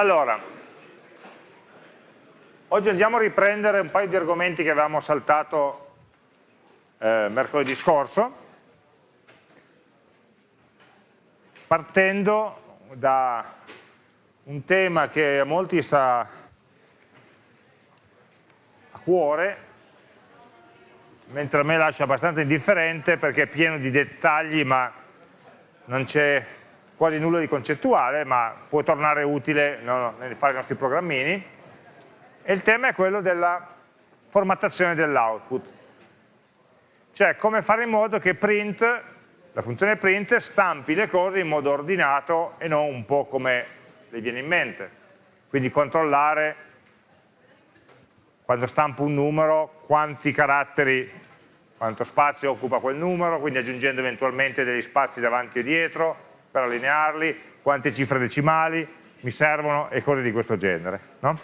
Allora, oggi andiamo a riprendere un paio di argomenti che avevamo saltato eh, mercoledì scorso, partendo da un tema che a molti sta a cuore, mentre a me lascia abbastanza indifferente perché è pieno di dettagli ma non c'è quasi nulla di concettuale, ma può tornare utile no, nel fare i nostri programmini. E il tema è quello della formattazione dell'output. Cioè come fare in modo che print, la funzione print, stampi le cose in modo ordinato e non un po' come le viene in mente. Quindi controllare quando stampo un numero quanti caratteri, quanto spazio occupa quel numero, quindi aggiungendo eventualmente degli spazi davanti e dietro, per allinearli, quante cifre decimali mi servono e cose di questo genere. No?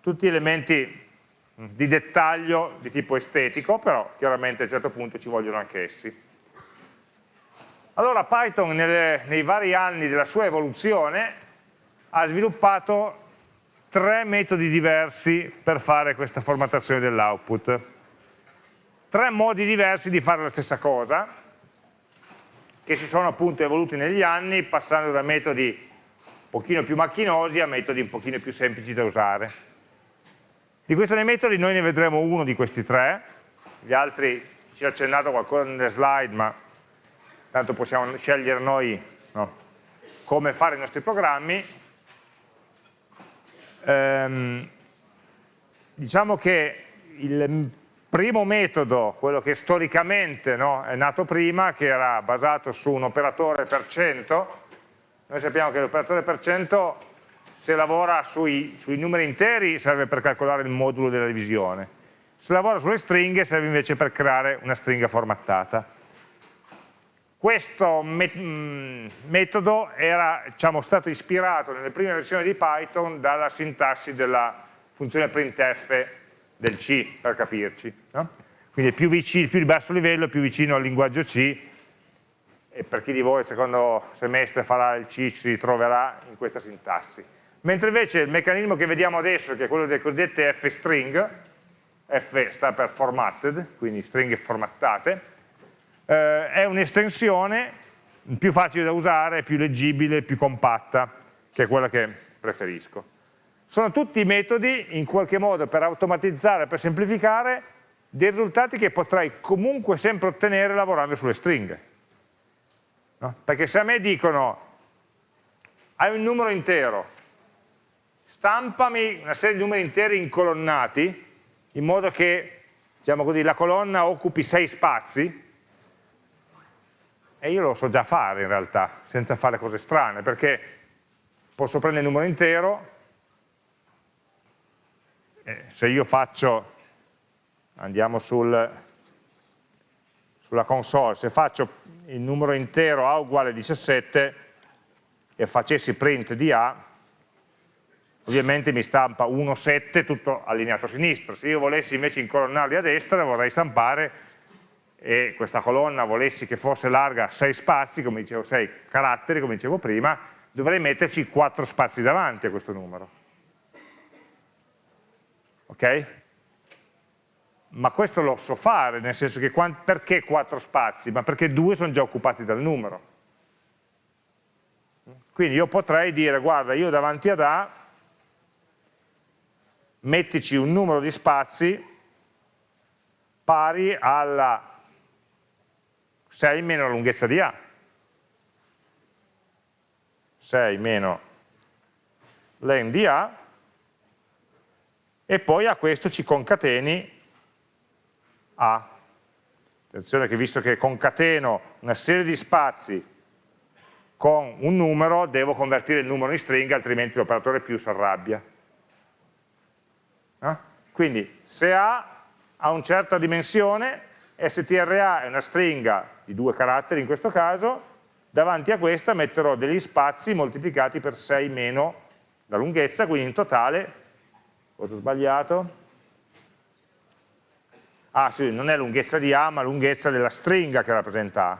Tutti elementi di dettaglio di tipo estetico, però chiaramente a un certo punto ci vogliono anche essi. Allora Python nelle, nei vari anni della sua evoluzione ha sviluppato tre metodi diversi per fare questa formattazione dell'output. Tre modi diversi di fare la stessa cosa, che si sono appunto evoluti negli anni passando da metodi un pochino più macchinosi a metodi un pochino più semplici da usare. Di questi tre metodi noi ne vedremo uno di questi tre, gli altri ci ha accennato qualcosa nelle slide, ma tanto possiamo scegliere noi no, come fare i nostri programmi. Ehm, diciamo che il Primo metodo, quello che storicamente no, è nato prima, che era basato su un operatore per cento, noi sappiamo che l'operatore per cento se lavora sui, sui, numeri interi serve per calcolare il modulo della divisione, se lavora sulle stringhe serve invece per creare una stringa formattata. Questo mm, metodo era diciamo, stato ispirato nelle prime versioni di Python dalla sintassi della funzione printf del C, per capirci. No? Quindi più, vicino, più di basso livello, più vicino al linguaggio C, e per chi di voi il secondo semestre farà il C si troverà in questa sintassi. Mentre invece il meccanismo che vediamo adesso, che è quello delle cosiddette f-string, F sta per formatted, quindi stringhe formattate, eh, è un'estensione più facile da usare, più leggibile, più compatta, che è quella che preferisco. Sono tutti metodi in qualche modo per automatizzare, per semplificare dei risultati che potrai comunque sempre ottenere lavorando sulle stringhe. No? Perché se a me dicono hai un numero intero, stampami una serie di numeri interi incolonnati in modo che diciamo così, la colonna occupi sei spazi, e io lo so già fare in realtà, senza fare cose strane, perché posso prendere il numero intero, eh, se io faccio, andiamo sul, sulla console, se faccio il numero intero A uguale 17 e facessi print di A, ovviamente mi stampa 1, 7 tutto allineato a sinistra. Se io volessi invece incolonnarli a destra vorrei stampare e questa colonna volessi che fosse larga 6 spazi, come dicevo 6 caratteri, come dicevo prima, dovrei metterci 4 spazi davanti a questo numero ok? Ma questo lo so fare, nel senso che perché quattro spazi? Ma perché due sono già occupati dal numero. Quindi io potrei dire, guarda, io davanti ad A mettici un numero di spazi pari alla 6 meno la lunghezza di A. 6 meno len di A e poi a questo ci concateni A. Attenzione che visto che concateno una serie di spazi con un numero, devo convertire il numero in stringa, altrimenti l'operatore più si arrabbia. No? Quindi se A ha una certa dimensione, strA è una stringa di due caratteri in questo caso, davanti a questa metterò degli spazi moltiplicati per 6 meno la lunghezza, quindi in totale Ho sbagliato? Ah sì, non è lunghezza di A, ma lunghezza della stringa che rappresenta A.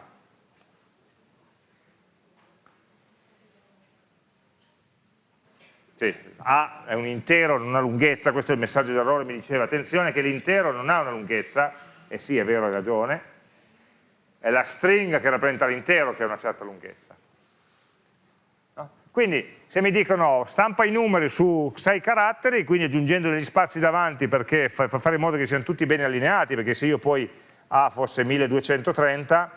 sì, A è un intero, non ha lunghezza, questo è il messaggio d'errore, mi diceva, attenzione che l'intero non ha una lunghezza, e sì, è vero, hai ragione, è la stringa che rappresenta l'intero che ha una certa lunghezza. Quindi se mi dicono stampa i numeri su 6 caratteri, quindi aggiungendo degli spazi davanti perché, per fare in modo che siano tutti bene allineati, perché se io poi A fosse 1230,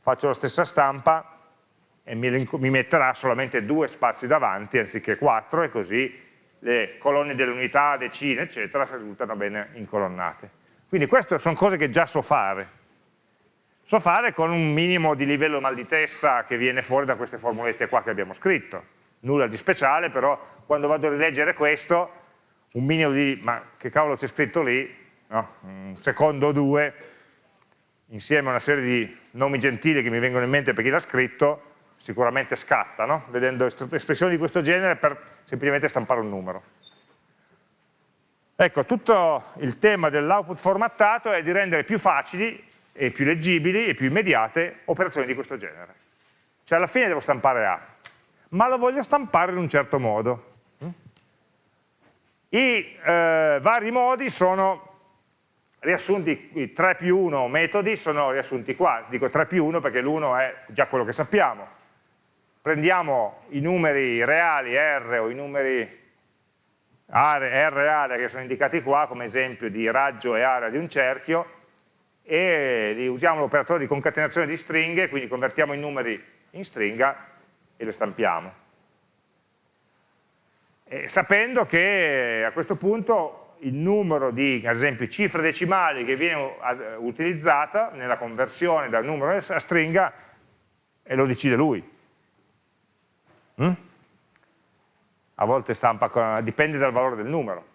faccio la stessa stampa, e mi, mi metterà solamente due spazi davanti anziché quattro e così le colonne delle unità, decine, eccetera, risultano bene incolonnate. Quindi queste sono cose che già so fare. So fare con un minimo di livello mal di testa che viene fuori da queste formulette qua che abbiamo scritto. Nulla di speciale, però quando vado a rileggere questo, un minimo di, ma che cavolo c'è scritto lì, no? un secondo o due, insieme a una serie di nomi gentili che mi vengono in mente per chi l'ha scritto, sicuramente scatta, no? vedendo espressioni di questo genere per semplicemente stampare un numero. Ecco, tutto il tema dell'output formattato è di rendere più facili e più leggibili e più immediate operazioni di questo genere. Cioè alla fine devo stampare A, ma lo voglio stampare in un certo modo. I eh, vari modi sono riassunti, i 3 più 1 metodi sono riassunti qua, dico 3 più 1 perché l'1 è già quello che sappiamo, prendiamo i numeri reali R o i numeri R reale che sono indicati qua come esempio di raggio e area di un cerchio e usiamo l'operatore di concatenazione di stringhe, quindi convertiamo i numeri in stringa e lo stampiamo. E sapendo che a questo punto il numero di, ad esempio, cifre decimali che viene utilizzata nella conversione dal numero a stringa lo decide lui. Mm? A volte stampa, dipende dal valore del numero.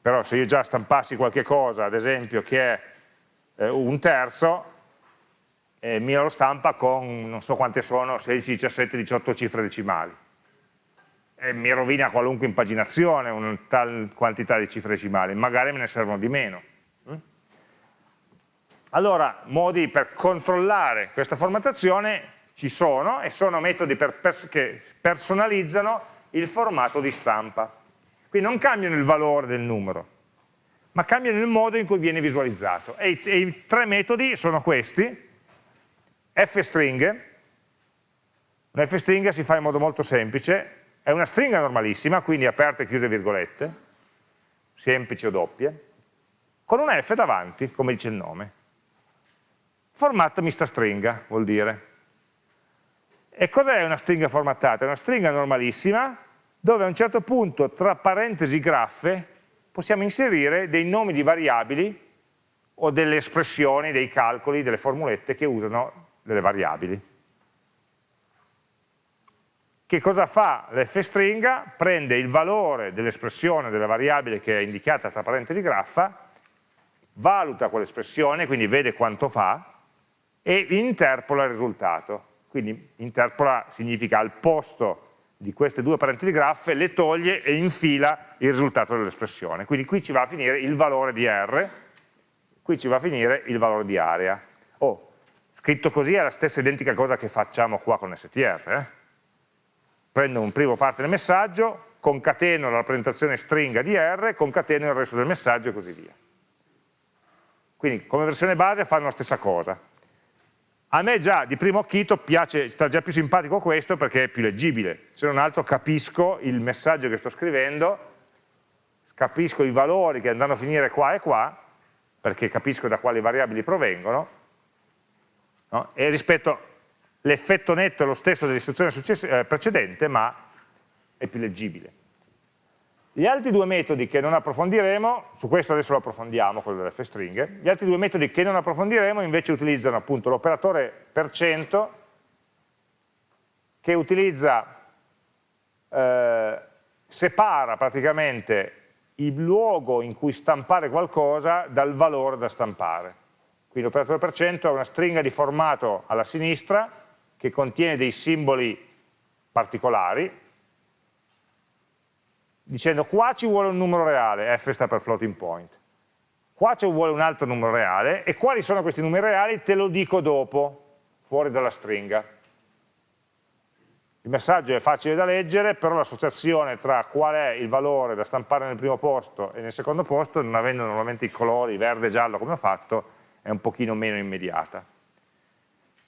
Però se io già stampassi qualche cosa, ad esempio, che è eh, un terzo, eh, mi lo stampa con non so quante sono, 16, 17, 18 cifre decimali. E mi rovina qualunque impaginazione una tal quantità di cifre decimali, magari me ne servono di meno. Mm? Allora, modi per controllare questa formattazione ci sono e sono metodi per pers che personalizzano il formato di stampa. Quindi non cambiano il valore del numero, ma cambiano il modo in cui viene visualizzato. E i, e i tre metodi sono questi, fstring, una fstring si fa in modo molto semplice, è una stringa normalissima, quindi aperte e chiuse virgolette, semplici o doppie, con una f davanti, come dice il nome. Formato mista stringa, vuol dire. E cos'è una stringa formattata? È una stringa normalissima dove a un certo punto tra parentesi graffe possiamo inserire dei nomi di variabili o delle espressioni, dei calcoli, delle formulette che usano delle variabili. Che cosa fa l'fstringa? Prende il valore dell'espressione della variabile che è indicata tra parentesi graffa, valuta quell'espressione, quindi vede quanto fa, e interpola il risultato quindi interpola significa al posto di queste due parentesi graffe le toglie e infila il risultato dell'espressione. Quindi qui ci va a finire il valore di R, qui ci va a finire il valore di area. Scritto così è la stessa identica cosa che facciamo qua con str. Eh? Prendo un primo parte del messaggio, concateno la rappresentazione stringa di R, concateno il resto del messaggio e così via. Quindi come versione base fanno la stessa cosa a me già di primo occhito piace, sta già più simpatico questo perché è più leggibile, se non altro capisco il messaggio che sto scrivendo, capisco i valori che andranno a finire qua e qua, perché capisco da quali variabili provengono, no? e rispetto l'effetto netto è lo stesso dell'istruzione eh, precedente, ma è più leggibile. Gli altri due metodi che non approfondiremo, su questo adesso lo approfondiamo, quello delle f-stringhe, gli altri due metodi che non approfondiremo invece utilizzano appunto l'operatore per cento che utilizza, eh, separa praticamente il luogo in cui stampare qualcosa dal valore da stampare. Quindi l'operatore per cento è una stringa di formato alla sinistra che contiene dei simboli particolari, dicendo qua ci vuole un numero reale, f sta per floating point, qua ci vuole un altro numero reale e quali sono questi numeri reali te lo dico dopo, fuori dalla stringa. il messaggio è facile da leggere, però l'associazione tra qual è il valore da stampare nel primo posto e nel secondo posto, non avendo normalmente i colori verde e giallo come ho fatto, è un pochino meno immediata.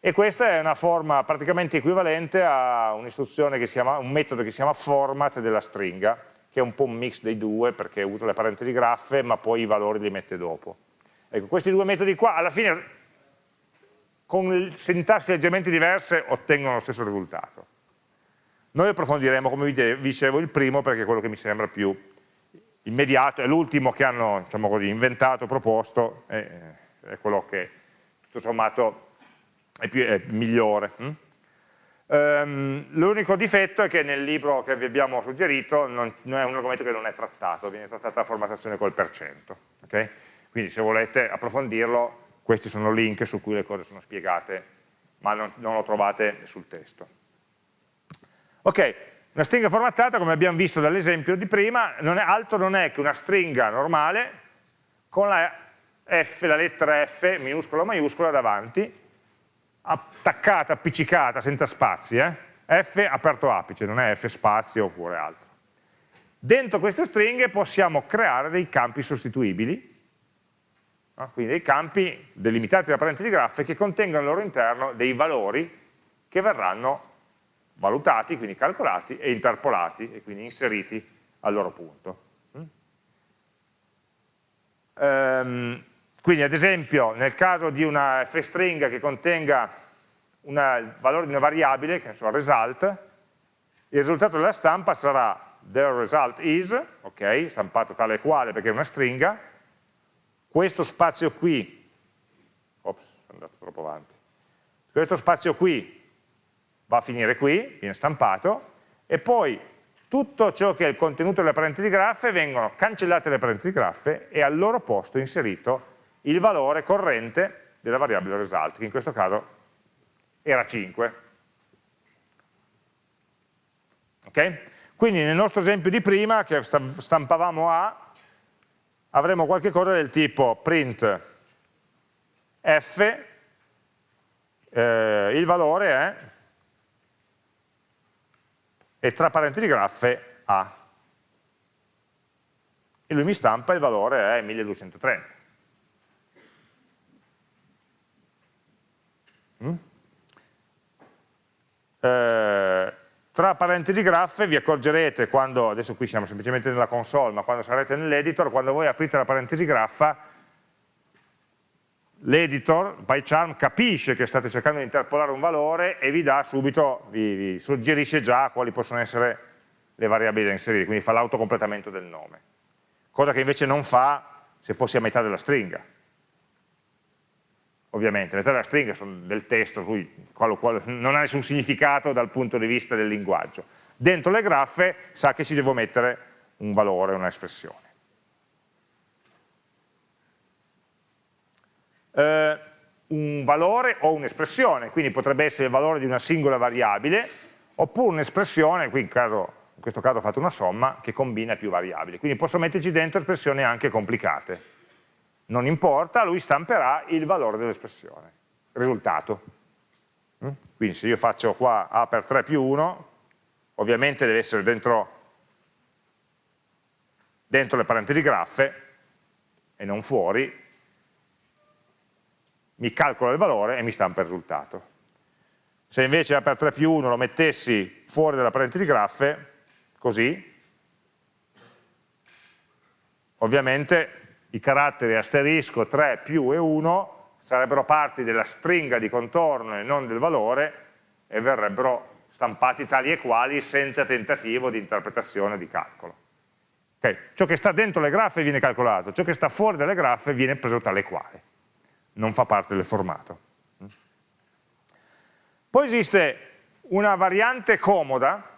E questa è una forma praticamente equivalente a un'istruzione che chiama, un metodo che si chiama format della stringa, che è un po' un mix dei due perché usa le parentesi graffe ma poi i valori li mette dopo. Ecco, questi due metodi qua alla fine con sintassi leggermente diverse ottengono lo stesso risultato. Noi approfondiremo, come vi dicevo, il primo perché è quello che mi sembra più immediato, è l'ultimo che hanno diciamo così, inventato, proposto, è, è quello che tutto sommato è, più, è migliore. Mm? Um, L'unico difetto è che nel libro che vi abbiamo suggerito non, non, è un argomento che non è trattato, viene trattata la formattazione col per cento. Okay? Quindi se volete approfondirlo, questi sono link su cui le cose sono spiegate, ma non, non lo trovate sul testo. Ok, una stringa formattata, come abbiamo visto dall'esempio di prima, non è, altro non è che una stringa normale con la F, la lettera F, minuscola o maiuscola, davanti, attaccata, appiccicata, senza spazi, eh? F aperto apice, non è F spazio oppure altro. Dentro queste stringhe possiamo creare dei campi sostituibili, no? quindi dei campi delimitati da parentesi graffe che contengono al loro interno dei valori che verranno valutati, quindi calcolati e interpolati e quindi inseriti al loro punto. Um, quindi ad esempio nel caso di una f-string che contenga una, il valore di una variabile, che ne so, result, il risultato della stampa sarà the result is, ok, stampato tale e quale perché è una stringa, questo spazio qui, ops, sono andato troppo avanti, questo spazio qui va a finire qui, viene stampato, e poi tutto ciò che è il contenuto delle parentesi graffe vengono cancellate le parentesi graffe e al loro posto inserito il valore corrente della variabile result, che in questo caso era 5. Ok? Quindi nel nostro esempio di prima, che stampavamo A, avremo qualche cosa del tipo print f, eh, il valore è, e tra parentesi graffe A. E lui mi stampa il valore è 1230. Mm? Eh, tra parentesi graffe vi accorgerete quando, adesso qui siamo semplicemente nella console, ma quando sarete nell'editor, quando voi aprite la parentesi graffa, l'editor, PyCharm, capisce che state cercando di interpolare un valore e vi dà subito, vi, vi suggerisce già quali possono essere le variabili da inserire, quindi fa l'autocompletamento del nome. Cosa che invece non fa se fossi a metà della stringa ovviamente, le della stringa sono del testo, cui qual, qual, non ha nessun significato dal punto di vista del linguaggio. Dentro le graffe sa che ci devo mettere un valore, un'espressione. Eh, un valore o un'espressione, quindi potrebbe essere il valore di una singola variabile, oppure un'espressione, qui in, caso, in questo caso ho fatto una somma, che combina più variabili. Quindi posso metterci dentro espressioni anche complicate non importa, lui stamperà il valore dell'espressione, risultato. Mm? Quindi se io faccio qua A per 3 più 1, ovviamente deve essere dentro, dentro le parentesi graffe e non fuori, mi calcola il valore e mi stampa il risultato. Se invece A per 3 più 1 lo mettessi fuori dalla parentesi graffe, così, ovviamente i caratteri asterisco 3 più e 1 sarebbero parti della stringa di contorno e non del valore e verrebbero stampati tali e quali senza tentativo di interpretazione di calcolo. Okay. Ciò che sta dentro le graffe viene calcolato, ciò che sta fuori dalle graffe viene preso tale e quale, non fa parte del formato. Poi esiste una variante comoda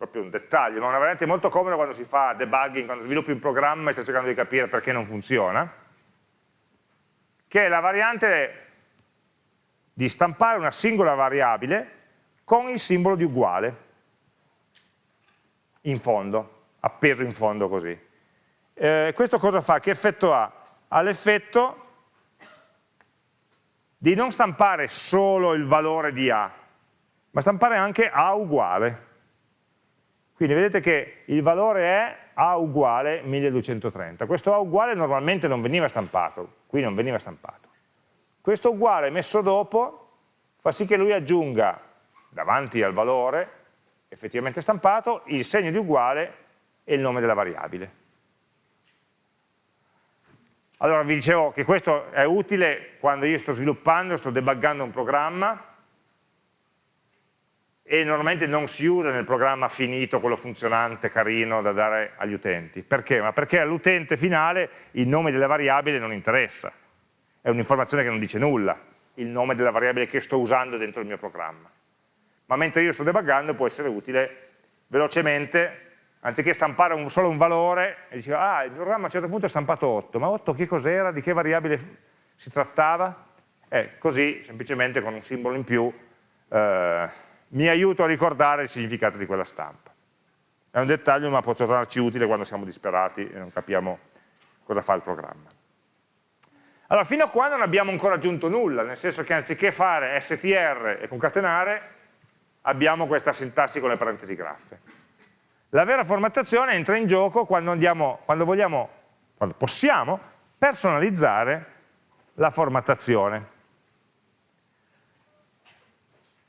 proprio un dettaglio, ma una variante molto comoda quando si fa debugging, quando sviluppi un programma e stai cercando di capire perché non funziona, che è la variante di stampare una singola variabile con il simbolo di uguale in fondo, appeso in fondo così. Eh, questo cosa fa? Che effetto ha? Ha l'effetto di non stampare solo il valore di A, ma stampare anche A uguale. Quindi vedete che il valore è A uguale 1230. Questo A uguale normalmente non veniva stampato, qui non veniva stampato. Questo uguale messo dopo fa sì che lui aggiunga davanti al valore effettivamente stampato il segno di uguale e il nome della variabile. Allora vi dicevo che questo è utile quando io sto sviluppando, sto debuggando un programma e normalmente non si usa nel programma finito, quello funzionante, carino da dare agli utenti. Perché? Ma perché all'utente finale il nome delle variabili non interessa, è un'informazione che non dice nulla, il nome della variabile che sto usando dentro il mio programma. Ma mentre io sto debuggando può essere utile velocemente anziché stampare un, solo un valore, e diceva, ah, il programma a un certo punto è stampato 8, ma 8 che cos'era, di che variabile si trattava? Eh, così, semplicemente con un simbolo in più, eh, mi aiuto a ricordare il significato di quella stampa. È un dettaglio, ma può tornarci utile quando siamo disperati e non capiamo cosa fa il programma. Allora, fino a qua non abbiamo ancora aggiunto nulla, nel senso che anziché fare str e concatenare, abbiamo questa sintassi con le parentesi graffe. La vera formattazione entra in gioco quando, andiamo, quando, vogliamo, quando possiamo personalizzare la formattazione.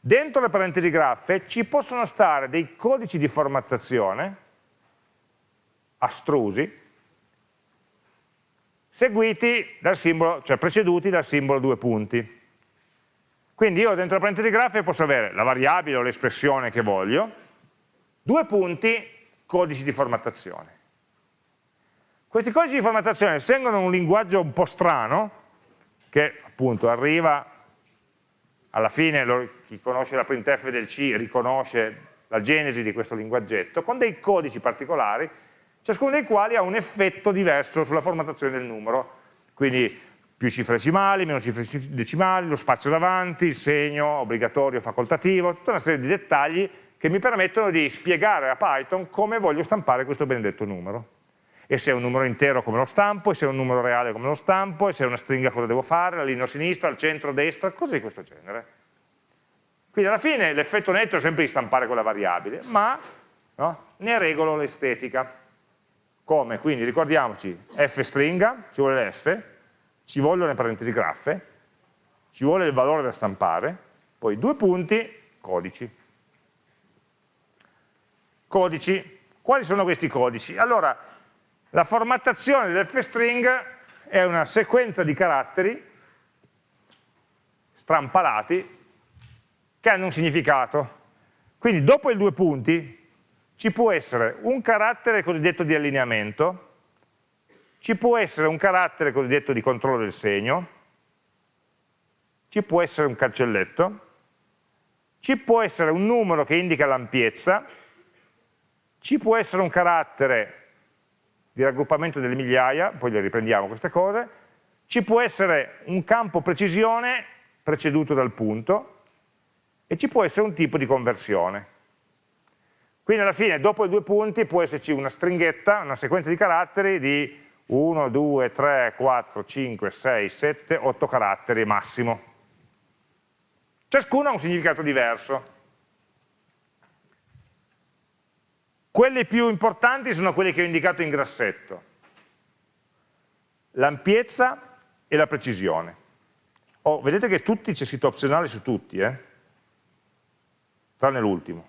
Dentro le parentesi graffe ci possono stare dei codici di formattazione astrusi seguiti dal simbolo, cioè preceduti dal simbolo due punti. Quindi io dentro le parentesi graffe posso avere la variabile o l'espressione che voglio, Due punti, codici di formattazione. Questi codici di formattazione seguono un linguaggio un po' strano, che appunto arriva alla fine, lo, chi conosce la printf del C riconosce la genesi di questo linguaggetto, con dei codici particolari, ciascuno dei quali ha un effetto diverso sulla formattazione del numero, quindi più cifre decimali, meno cifre decimali, lo spazio davanti, il segno obbligatorio, facoltativo, tutta una serie di dettagli che mi permettono di spiegare a Python come voglio stampare questo benedetto numero. E se è un numero intero come lo stampo, e se è un numero reale come lo stampo, e se è una stringa cosa devo fare, la linea a sinistra, al centro, a destra, cose di questo genere. Quindi alla fine l'effetto netto è sempre di stampare quella variabile, ma no, ne regolo l'estetica. Come? Quindi ricordiamoci, f stringa, ci vuole l'f, ci vogliono le parentesi graffe, ci vuole il valore da stampare, poi due punti, codici codici. Quali sono questi codici? Allora, la formattazione del f-string è una sequenza di caratteri strampalati che hanno un significato. Quindi dopo i due punti ci può essere un carattere cosiddetto di allineamento, ci può essere un carattere cosiddetto di controllo del segno, ci può essere un cancelletto, ci può essere un numero che indica l'ampiezza, ci può essere un carattere di raggruppamento delle migliaia, poi le riprendiamo queste cose, ci può essere un campo precisione preceduto dal punto e ci può essere un tipo di conversione. Quindi alla fine, dopo i due punti, può esserci una stringhetta, una sequenza di caratteri di 1, 2, 3, 4, 5, 6, 7, 8 caratteri massimo. Ciascuno ha un significato diverso. Quelli più importanti sono quelli che ho indicato in grassetto. L'ampiezza e la precisione. Oh, vedete che tutti c'è scritto opzionale su tutti, eh? Tranne l'ultimo,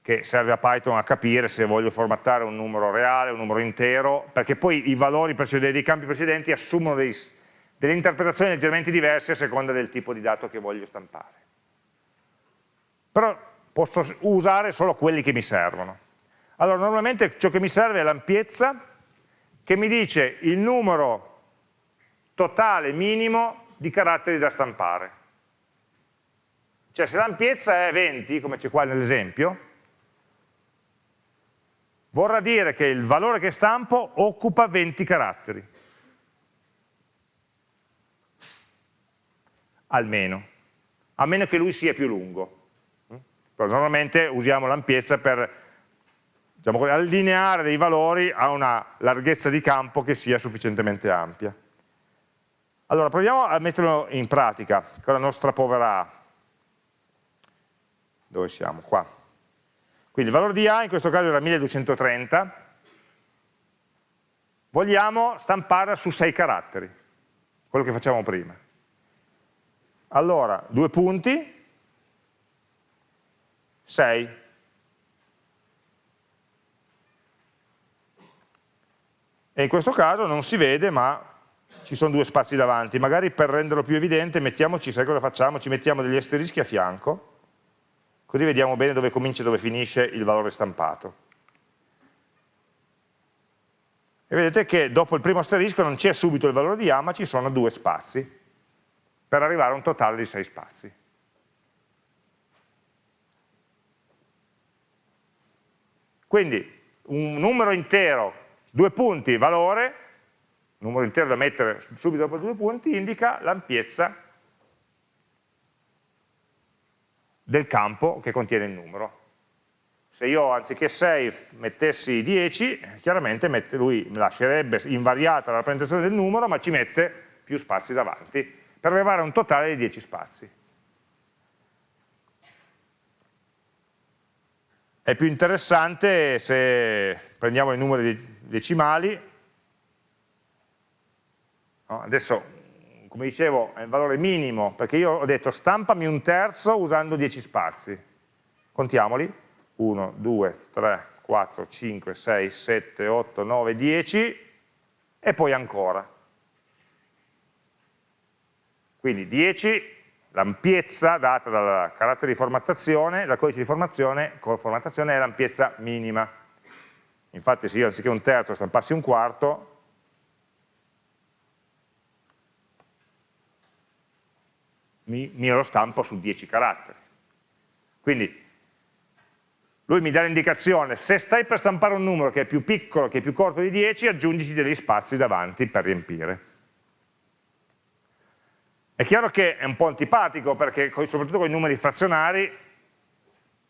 che serve a Python a capire se voglio formattare un numero reale, un numero intero, perché poi i valori dei campi precedenti assumono dei, delle interpretazioni leggermente diverse a seconda del tipo di dato che voglio stampare. Però posso usare solo quelli che mi servono. Allora normalmente ciò che mi serve è l'ampiezza che mi dice il numero totale minimo di caratteri da stampare. Cioè se l'ampiezza è 20, come c'è qua nell'esempio, vorrà dire che il valore che stampo occupa 20 caratteri. Almeno, a meno che lui sia più lungo. Però normalmente usiamo l'ampiezza per diciamo, allineare dei valori a una larghezza di campo che sia sufficientemente ampia. Allora proviamo a metterlo in pratica con la nostra povera A. dove siamo? Qua. Quindi il valore di A in questo caso era 1230, vogliamo stamparla su 6 caratteri, quello che facciamo prima. Allora, due punti, 6. E in questo caso non si vede, ma ci sono due spazi davanti. Magari per renderlo più evidente, mettiamoci, sai cosa facciamo? Ci mettiamo degli asterischi a fianco, così vediamo bene dove comincia e dove finisce il valore stampato. E vedete che dopo il primo asterisco non c'è subito il valore di A, ma ci sono due spazi, per arrivare a un totale di sei spazi. Quindi un numero intero, due punti, valore, numero intero da mettere subito dopo due punti, indica l'ampiezza del campo che contiene il numero. Se io anziché 6 mettessi 10, chiaramente mette, lui lascerebbe invariata la rappresentazione del numero, ma ci mette più spazi davanti, per arrivare a un totale di 10 spazi. È più interessante se prendiamo i numeri decimali? Adesso, come dicevo, è il valore minimo, perché io ho detto stampami un terzo usando 10 spazi. Contiamoli. 1, 2, 3, 4, 5, 6, 7, 8, 9, 10 e poi ancora. Quindi 10, l'ampiezza data dal carattere di formattazione, dal codice di formazione, formattazione è l'ampiezza minima. Infatti se io anziché un terzo stampassi un quarto, mi, mi lo stampo su 10 caratteri. Quindi lui mi dà l'indicazione, se stai per stampare un numero che è più piccolo, che è più corto di 10, aggiungici degli spazi davanti per riempire. È chiaro che è un po' antipatico perché soprattutto con i numeri frazionari,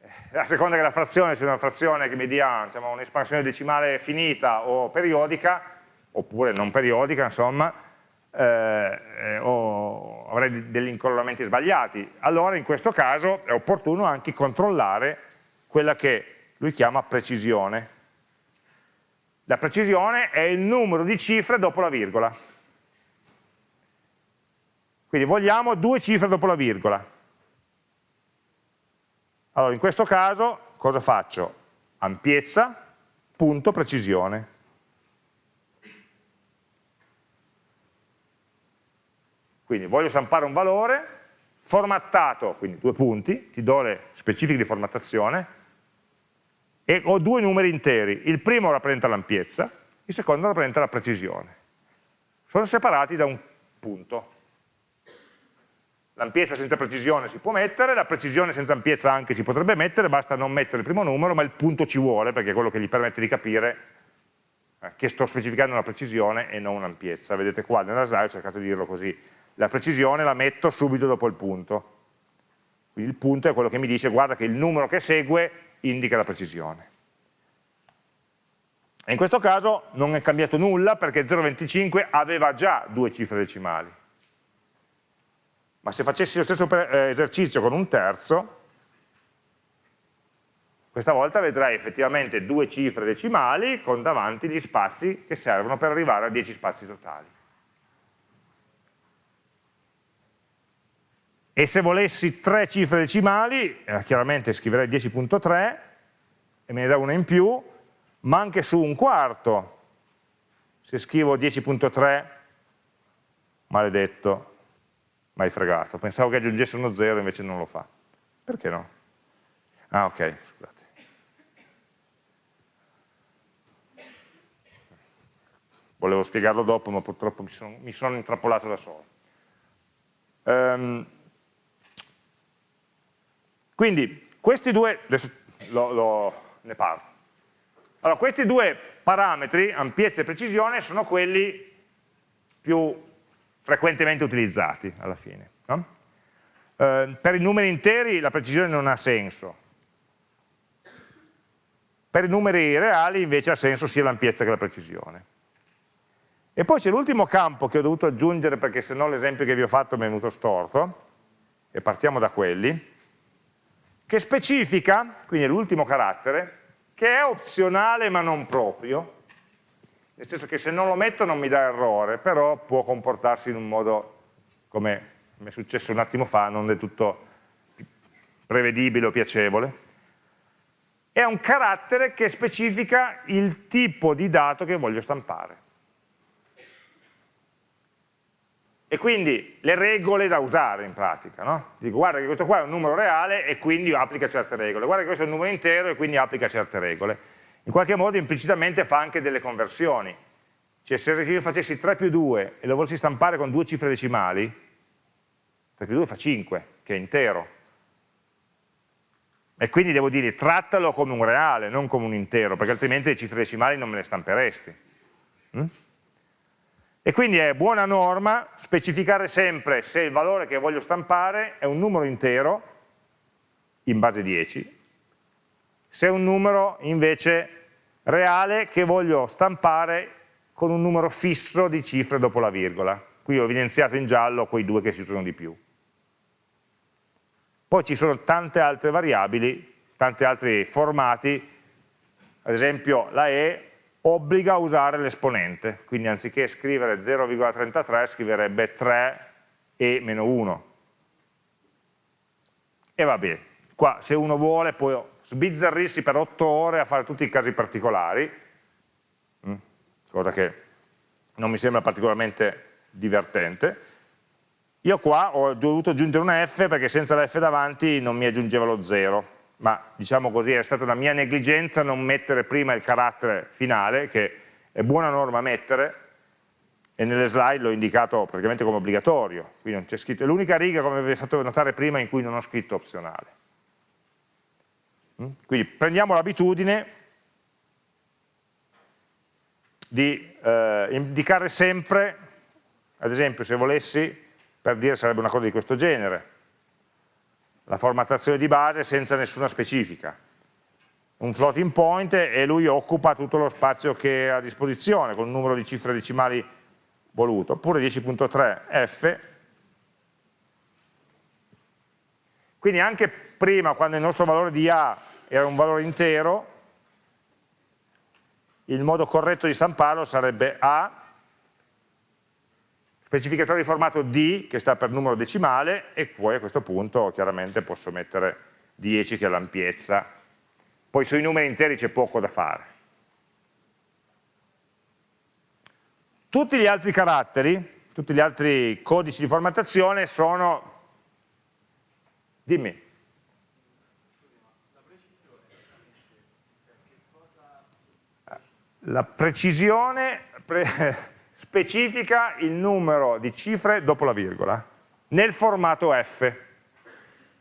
eh, a seconda che la frazione sia una frazione che mi dia diciamo, un'espansione decimale finita o periodica, oppure non periodica, insomma, eh, o avrei degli incollamenti sbagliati. Allora in questo caso è opportuno anche controllare quella che lui chiama precisione. La precisione è il numero di cifre dopo la virgola. Quindi vogliamo due cifre dopo la virgola. Allora in questo caso cosa faccio? Ampiezza, punto, precisione. Quindi voglio stampare un valore formattato, quindi due punti, ti do le specifiche di formattazione, e ho due numeri interi. Il primo rappresenta l'ampiezza, il secondo rappresenta la precisione. Sono separati da un punto. L'ampiezza senza precisione si può mettere, la precisione senza ampiezza anche si potrebbe mettere, basta non mettere il primo numero, ma il punto ci vuole, perché è quello che gli permette di capire eh, che sto specificando una precisione e non un'ampiezza. Vedete qua nella slide ho cercato di dirlo così, la precisione la metto subito dopo il punto. Quindi il punto è quello che mi dice guarda che il numero che segue indica la precisione. E in questo caso non è cambiato nulla perché 0,25 aveva già due cifre decimali. Ma se facessi lo stesso eh, esercizio con un terzo, questa volta vedrai effettivamente due cifre decimali con davanti gli spazi che servono per arrivare a 10 spazi totali. E se volessi tre cifre decimali, eh, chiaramente scriverei 10.3 e me ne dà una in più, ma anche su un quarto, se scrivo 10.3, maledetto, mai fregato, pensavo che aggiungesse uno 0 invece non lo fa. Perché no? Ah ok, scusate. Volevo spiegarlo dopo, ma purtroppo mi sono, mi sono intrappolato da solo. Um, quindi questi due, adesso lo, lo, ne parlo. Allora, questi due parametri, ampiezza e precisione, sono quelli più frequentemente utilizzati alla fine. No? Eh, per i numeri interi la precisione non ha senso. Per i numeri reali invece ha senso sia l'ampiezza che la precisione. E poi c'è l'ultimo campo che ho dovuto aggiungere perché sennò l'esempio che vi ho fatto mi è venuto storto, e partiamo da quelli, che specifica, quindi è l'ultimo carattere, che è opzionale ma non proprio, nel senso che se non lo metto non mi dà errore, però può comportarsi in un modo, come mi è successo un attimo fa, non del tutto prevedibile o piacevole. È un carattere che specifica il tipo di dato che voglio stampare. E quindi le regole da usare in pratica, no? Dico guarda che questo qua è un numero reale e quindi applica certe regole, guarda che questo è un numero intero e quindi applica certe regole in qualche modo implicitamente fa anche delle conversioni. Cioè se io facessi 3 più 2 e lo volessi stampare con due cifre decimali, 3 più 2 fa 5, che è intero. E quindi devo dire trattalo come un reale, non come un intero, perché altrimenti le cifre decimali non me le stamperesti. Mm? E quindi è buona norma specificare sempre se il valore che voglio stampare è un numero intero, in base 10, se è un numero invece reale che voglio stampare con un numero fisso di cifre dopo la virgola. Qui ho evidenziato in giallo quei due che si usano di più. Poi ci sono tante altre variabili, tanti altri formati, ad esempio la E obbliga a usare l'esponente, quindi anziché scrivere 0,33 scriverebbe 3 e meno 1. E va bene, qua se uno vuole può sbizzarrirsi per otto ore a fare tutti i casi particolari, mm, cosa che non mi sembra particolarmente divertente. Io qua ho dovuto aggiungere una F perché senza la F davanti non mi aggiungeva lo 0, ma diciamo così è stata una mia negligenza non mettere prima il carattere finale, che è buona norma mettere, e nelle slide l'ho indicato praticamente come obbligatorio, qui non c'è scritto, è l'unica riga come vi ho fatto notare prima in cui non ho scritto opzionale. Mm? Quindi prendiamo l'abitudine di eh, indicare sempre, ad esempio se volessi, per dire sarebbe una cosa di questo genere, la formattazione di base senza nessuna specifica. Un floating point e lui occupa tutto lo spazio che ha a disposizione con un numero di cifre decimali voluto, oppure 10.3 f. Quindi anche prima quando il nostro valore di A era un valore intero, il modo corretto di stamparlo sarebbe A, specificatore di formato D, che sta per numero decimale, e poi a questo punto chiaramente posso mettere 10 che è l'ampiezza. Poi sui numeri interi c'è poco da fare. Tutti gli altri caratteri, tutti gli altri codici di formattazione sono... Dimmi. La precisione pre specifica il numero di cifre dopo la virgola, nel formato F.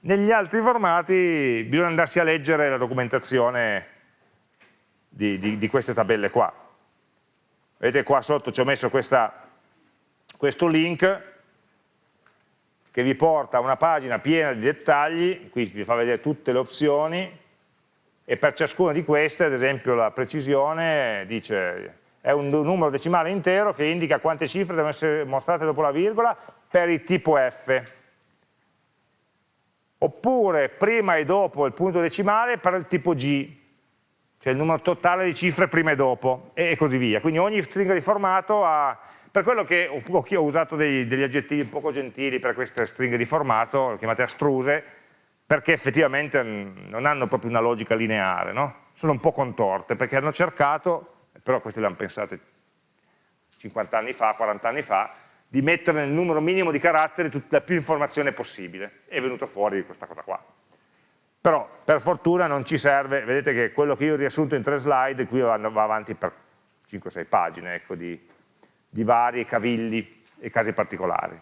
Negli altri formati bisogna andarsi a leggere la documentazione di, di, di queste tabelle qua. Vedete qua sotto ci ho messo questa, questo link che vi porta a una pagina piena di dettagli, qui vi fa vedere tutte le opzioni, e per ciascuna di queste, ad esempio la precisione dice è un numero decimale intero che indica quante cifre devono essere mostrate dopo la virgola per il tipo F. Oppure prima e dopo il punto decimale per il tipo G, cioè il numero totale di cifre prima e dopo, e così via. Quindi ogni stringa di formato ha, per quello che ho, ho usato dei, degli aggettivi poco gentili per queste stringhe di formato, chiamate astruse, perché effettivamente non hanno proprio una logica lineare, no? sono un po' contorte, perché hanno cercato, però queste le hanno pensate 50 anni fa, 40 anni fa, di mettere nel numero minimo di caratteri tutta la più informazione possibile. È venuto fuori questa cosa qua. Però per fortuna non ci serve, vedete che quello che io ho riassunto in tre slide, qui va, avanti per 5-6 pagine ecco, di, di vari cavilli e casi particolari.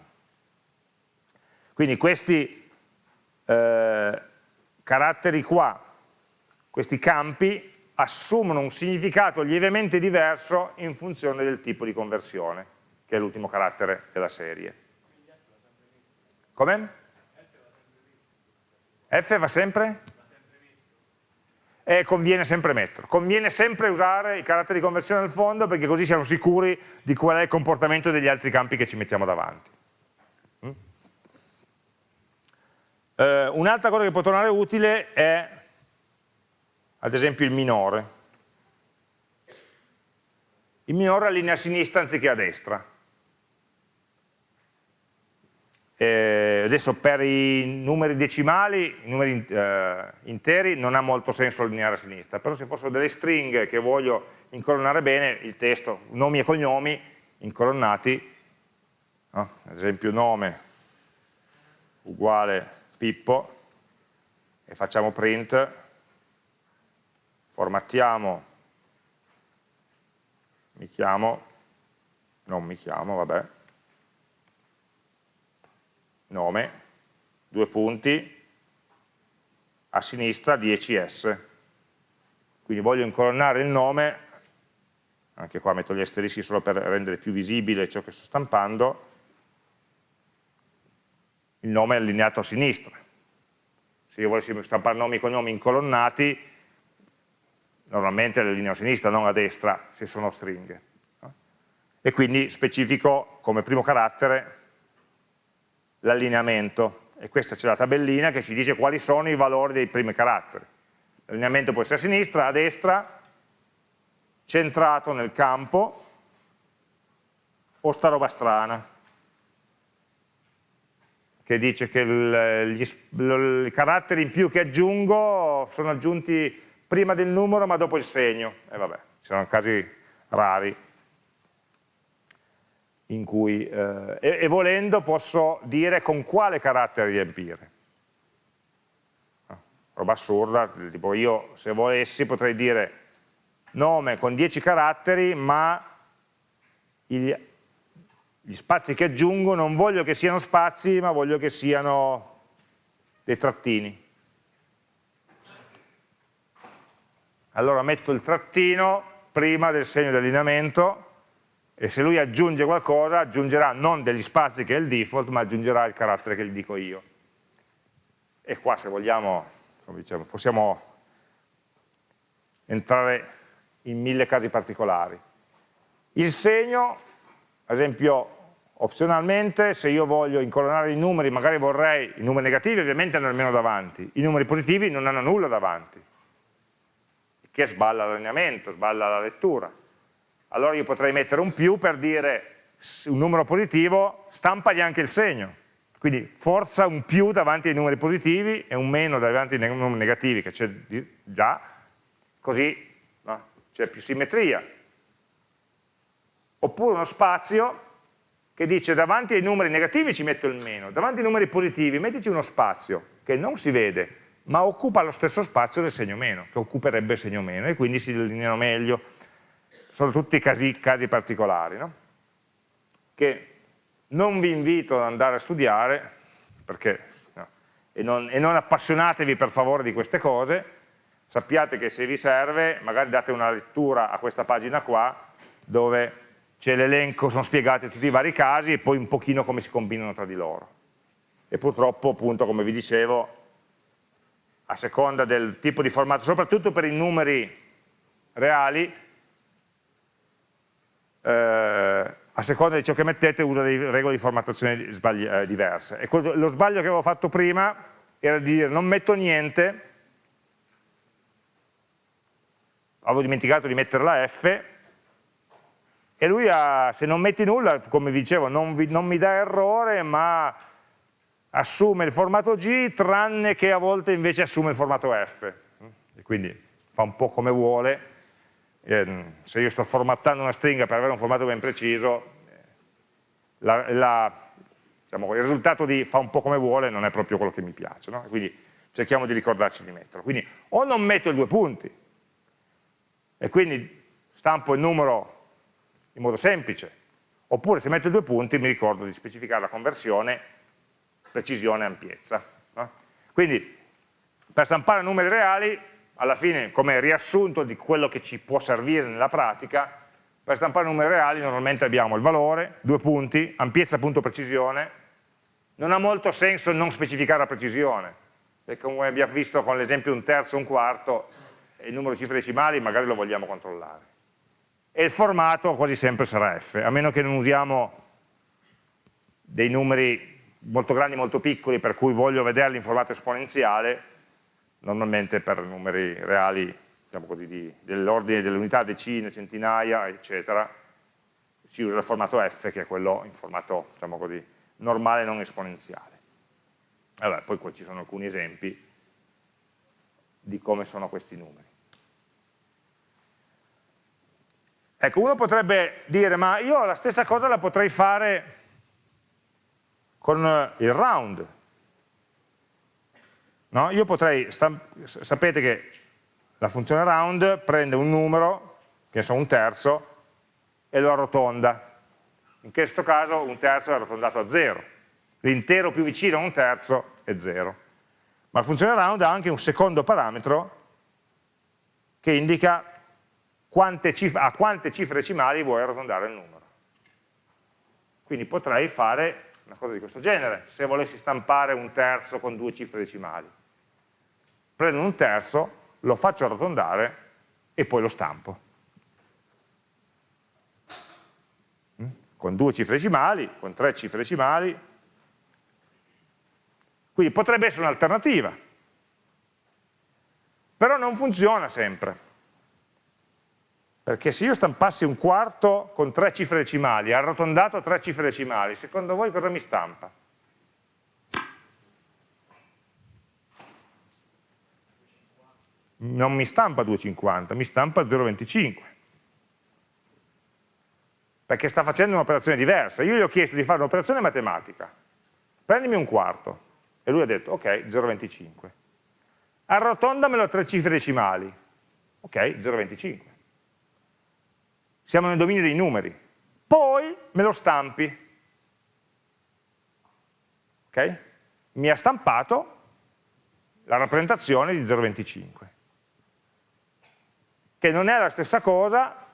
Quindi questi eh, caratteri qua, questi campi, assumono un significato lievemente diverso in funzione del tipo di conversione, che è l'ultimo carattere della serie. Come? F va sempre? E conviene sempre metterlo. Conviene sempre usare i caratteri di conversione al fondo perché così siamo sicuri di qual è il comportamento degli altri campi che ci mettiamo davanti. Eh, Un'altra cosa che può tornare utile è ad esempio il minore. Il minore allinea a sinistra anziché a destra. Eh, adesso per i numeri decimali, i numeri eh, interi, non ha molto senso allineare a sinistra, però se fossero delle stringhe che voglio incolonnare bene, il testo, nomi e cognomi incolonnati, no? ad esempio nome uguale Pippo, e facciamo print, formattiamo, mi chiamo, non mi chiamo, vabbè, nome, due punti, a sinistra 10S. Quindi voglio incolonnare il nome, anche qua metto gli asterischi solo per rendere più visibile ciò che sto stampando, il nome è allineato a sinistra. Se io volessi stampare nomi e cognomi incolonnati, normalmente le linee a sinistra, non a destra, se sono stringhe. E quindi specifico come primo carattere l'allineamento. E questa c'è la tabellina che ci dice quali sono i valori dei primi caratteri. L'allineamento può essere a sinistra, a destra, centrato nel campo, o sta roba strana, che dice che il, gli, i caratteri in più che aggiungo sono aggiunti prima del numero ma dopo il segno, e vabbè, ci sono casi rari in cui, eh, e, e, volendo posso dire con quale carattere riempire. No, roba assurda, tipo io se volessi potrei dire nome con 10 caratteri ma gli, gli spazi che aggiungo non voglio che siano spazi ma voglio che siano dei trattini. Allora metto il trattino prima del segno di allineamento e se lui aggiunge qualcosa aggiungerà non degli spazi che è il default ma aggiungerà il carattere che gli dico io. E qua se vogliamo diciamo, possiamo entrare in mille casi particolari. Il segno ad esempio opzionalmente se io voglio incolonnare i numeri magari vorrei i numeri negativi ovviamente hanno almeno davanti. I numeri positivi non hanno nulla davanti che sballa l'allineamento, sballa la lettura. Allora io potrei mettere un più per dire un numero positivo, stampagli anche il segno. Quindi forza un più davanti ai numeri positivi e un meno davanti ai numeri negativi, che c'è già, così no? c'è più simmetria. Oppure uno spazio che dice davanti ai numeri negativi ci metto il meno, davanti ai numeri positivi mettici uno spazio che non si vede, ma occupa lo stesso spazio del segno meno, che occuperebbe il segno meno, e quindi si delineano meglio. Sono tutti casi, casi particolari, no? che non vi invito ad andare a studiare, perché, no, e, non, e non appassionatevi per favore di queste cose, sappiate che se vi serve, magari date una lettura a questa pagina qua, dove c'è l'elenco, sono spiegati tutti i vari casi e poi un pochino come si combinano tra di loro. E purtroppo, appunto, come vi dicevo, a seconda del tipo di formato, soprattutto per i numeri reali, eh, a seconda di ciò che mettete usa delle regole di formattazione eh, diverse. E quello, lo sbaglio che avevo fatto prima era di dire non metto niente, avevo dimenticato di mettere la F, e lui ha, se non metti nulla, come vi dicevo, non, vi, non mi dà errore, ma assume il formato G tranne che a volte invece assume il formato F. E quindi fa un po' come vuole. Ehm, se io sto formattando una stringa per avere un formato ben preciso la, la, diciamo, il risultato di fa un po' come vuole non è proprio quello che mi piace no? quindi cerchiamo di ricordarci di metterlo. Quindi o non metto i due punti e quindi stampo il numero in modo semplice oppure se metto i due punti mi ricordo di specificare la conversione precisione e ampiezza. No? Quindi per stampare numeri reali, alla fine come riassunto di quello che ci può servire nella pratica, per stampare numeri reali normalmente abbiamo il valore, due punti, ampiezza punto precisione, non ha molto senso non specificare la precisione, perché come abbiamo visto con l'esempio un terzo, un quarto, il numero di cifre decimali magari lo vogliamo controllare. E il formato quasi sempre sarà F, a meno che non usiamo dei numeri molto grandi, molto piccoli, per cui voglio vederli in formato esponenziale, normalmente per numeri reali, diciamo così, dell'ordine delle unità, decine, centinaia, eccetera, si usa il formato F, che è quello in formato, diciamo così, normale non esponenziale. Allora, poi qua ci sono alcuni esempi di come sono questi numeri. Ecco, uno potrebbe dire, ma io la stessa cosa la potrei fare con eh, il round. No? Io potrei, sapete che la funzione round prende un numero, che so un terzo, e lo arrotonda. In questo caso un terzo è arrotondato a 0. L'intero più vicino a un terzo è 0. Ma la funzione round ha anche un secondo parametro che indica quante a quante cifre decimali vuoi arrotondare il numero. Quindi potrei fare una cosa di questo genere, se volessi stampare un terzo con due cifre decimali. Prendo un terzo, lo faccio arrotondare e poi lo stampo. Mm? Con due cifre decimali, con tre cifre decimali. Quindi potrebbe essere un'alternativa. Però non funziona sempre. Perché se io stampassi un quarto con tre cifre decimali, arrotondato a tre cifre decimali, secondo voi cosa mi stampa? Non mi stampa 2,50, mi stampa 0,25. Perché sta facendo un'operazione diversa. Io gli ho chiesto di fare un'operazione matematica. Prendimi un quarto. E lui ha detto, ok, 0,25. Arrotondamelo a tre cifre decimali. Ok, 0,25 siamo nel dominio dei numeri, poi me lo stampi. Ok? Mi ha stampato la rappresentazione di 0,25, che non è la stessa cosa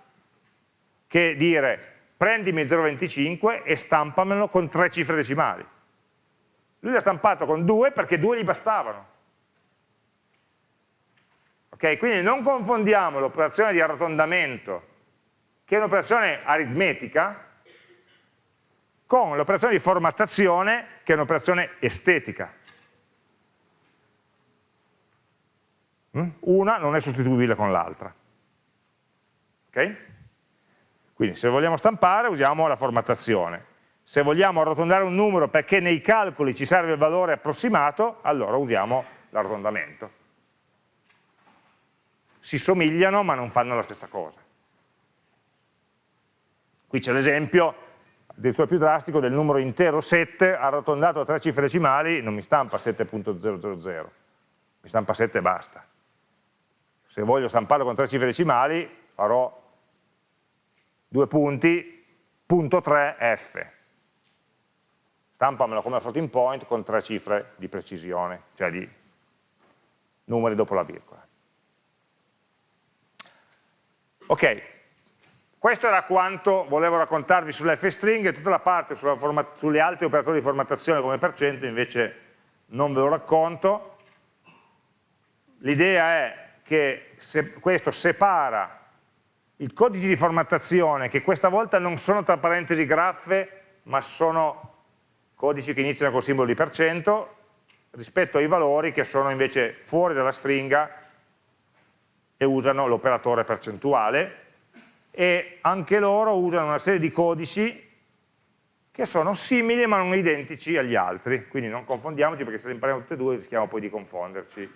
che dire prendimi 0,25 e stampamelo con tre cifre decimali. Lui l'ha stampato con due perché due gli bastavano. Ok? Quindi non confondiamo l'operazione di arrotondamento che è un'operazione aritmetica, con l'operazione di formattazione, che è un'operazione estetica. Mm? Una non è sostituibile con l'altra. Ok? Quindi se vogliamo stampare usiamo la formattazione. Se vogliamo arrotondare un numero perché nei calcoli ci serve il valore approssimato, allora usiamo l'arrotondamento. Si somigliano ma non fanno la stessa cosa. Qui c'è l'esempio, addirittura più drastico, del numero intero 7 arrotondato a tre cifre decimali, non mi stampa 7.000, mi stampa 7 e basta. Se voglio stamparlo con tre cifre decimali, farò due punti, punto 3 F. Stampamelo come floating point con tre cifre di precisione, cioè di numeri dopo la virgola. Ok, questo era quanto volevo raccontarvi sull'F-string e tutta la parte sulle altri operatori di formattazione come per cento invece non ve lo racconto. L'idea è che se questo separa i codici di formattazione che questa volta non sono tra parentesi graffe ma sono codici che iniziano col simbolo di per cento rispetto ai valori che sono invece fuori dalla stringa e usano l'operatore percentuale e anche loro usano una serie di codici che sono simili ma non identici agli altri, quindi non confondiamoci perché se le impariamo tutte e due rischiamo poi di confonderci eh,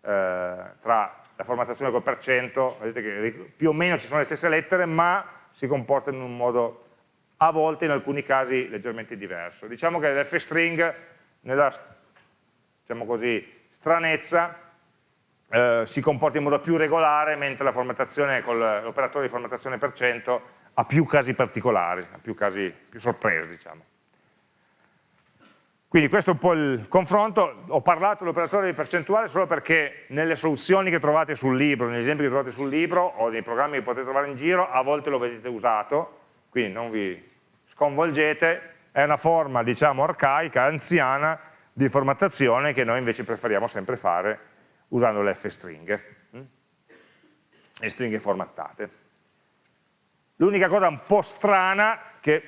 tra la formattazione col per cento, vedete che più o meno ci sono le stesse lettere ma si comportano in un modo a volte in alcuni casi leggermente diverso. Diciamo che l'F-string nella diciamo così, stranezza eh, si comporta in modo più regolare, mentre la formattazione con l'operatore di formattazione per cento ha più casi particolari, ha più casi più sorpresi, diciamo. Quindi questo è un po' il confronto, ho parlato dell'operatore di percentuale solo perché nelle soluzioni che trovate sul libro, negli esempi che trovate sul libro o nei programmi che potete trovare in giro, a volte lo vedete usato, quindi non vi sconvolgete, è una forma diciamo arcaica, anziana di formattazione che noi invece preferiamo sempre fare usando le f-stringhe hm? e stringhe formattate. L'unica cosa un po' strana che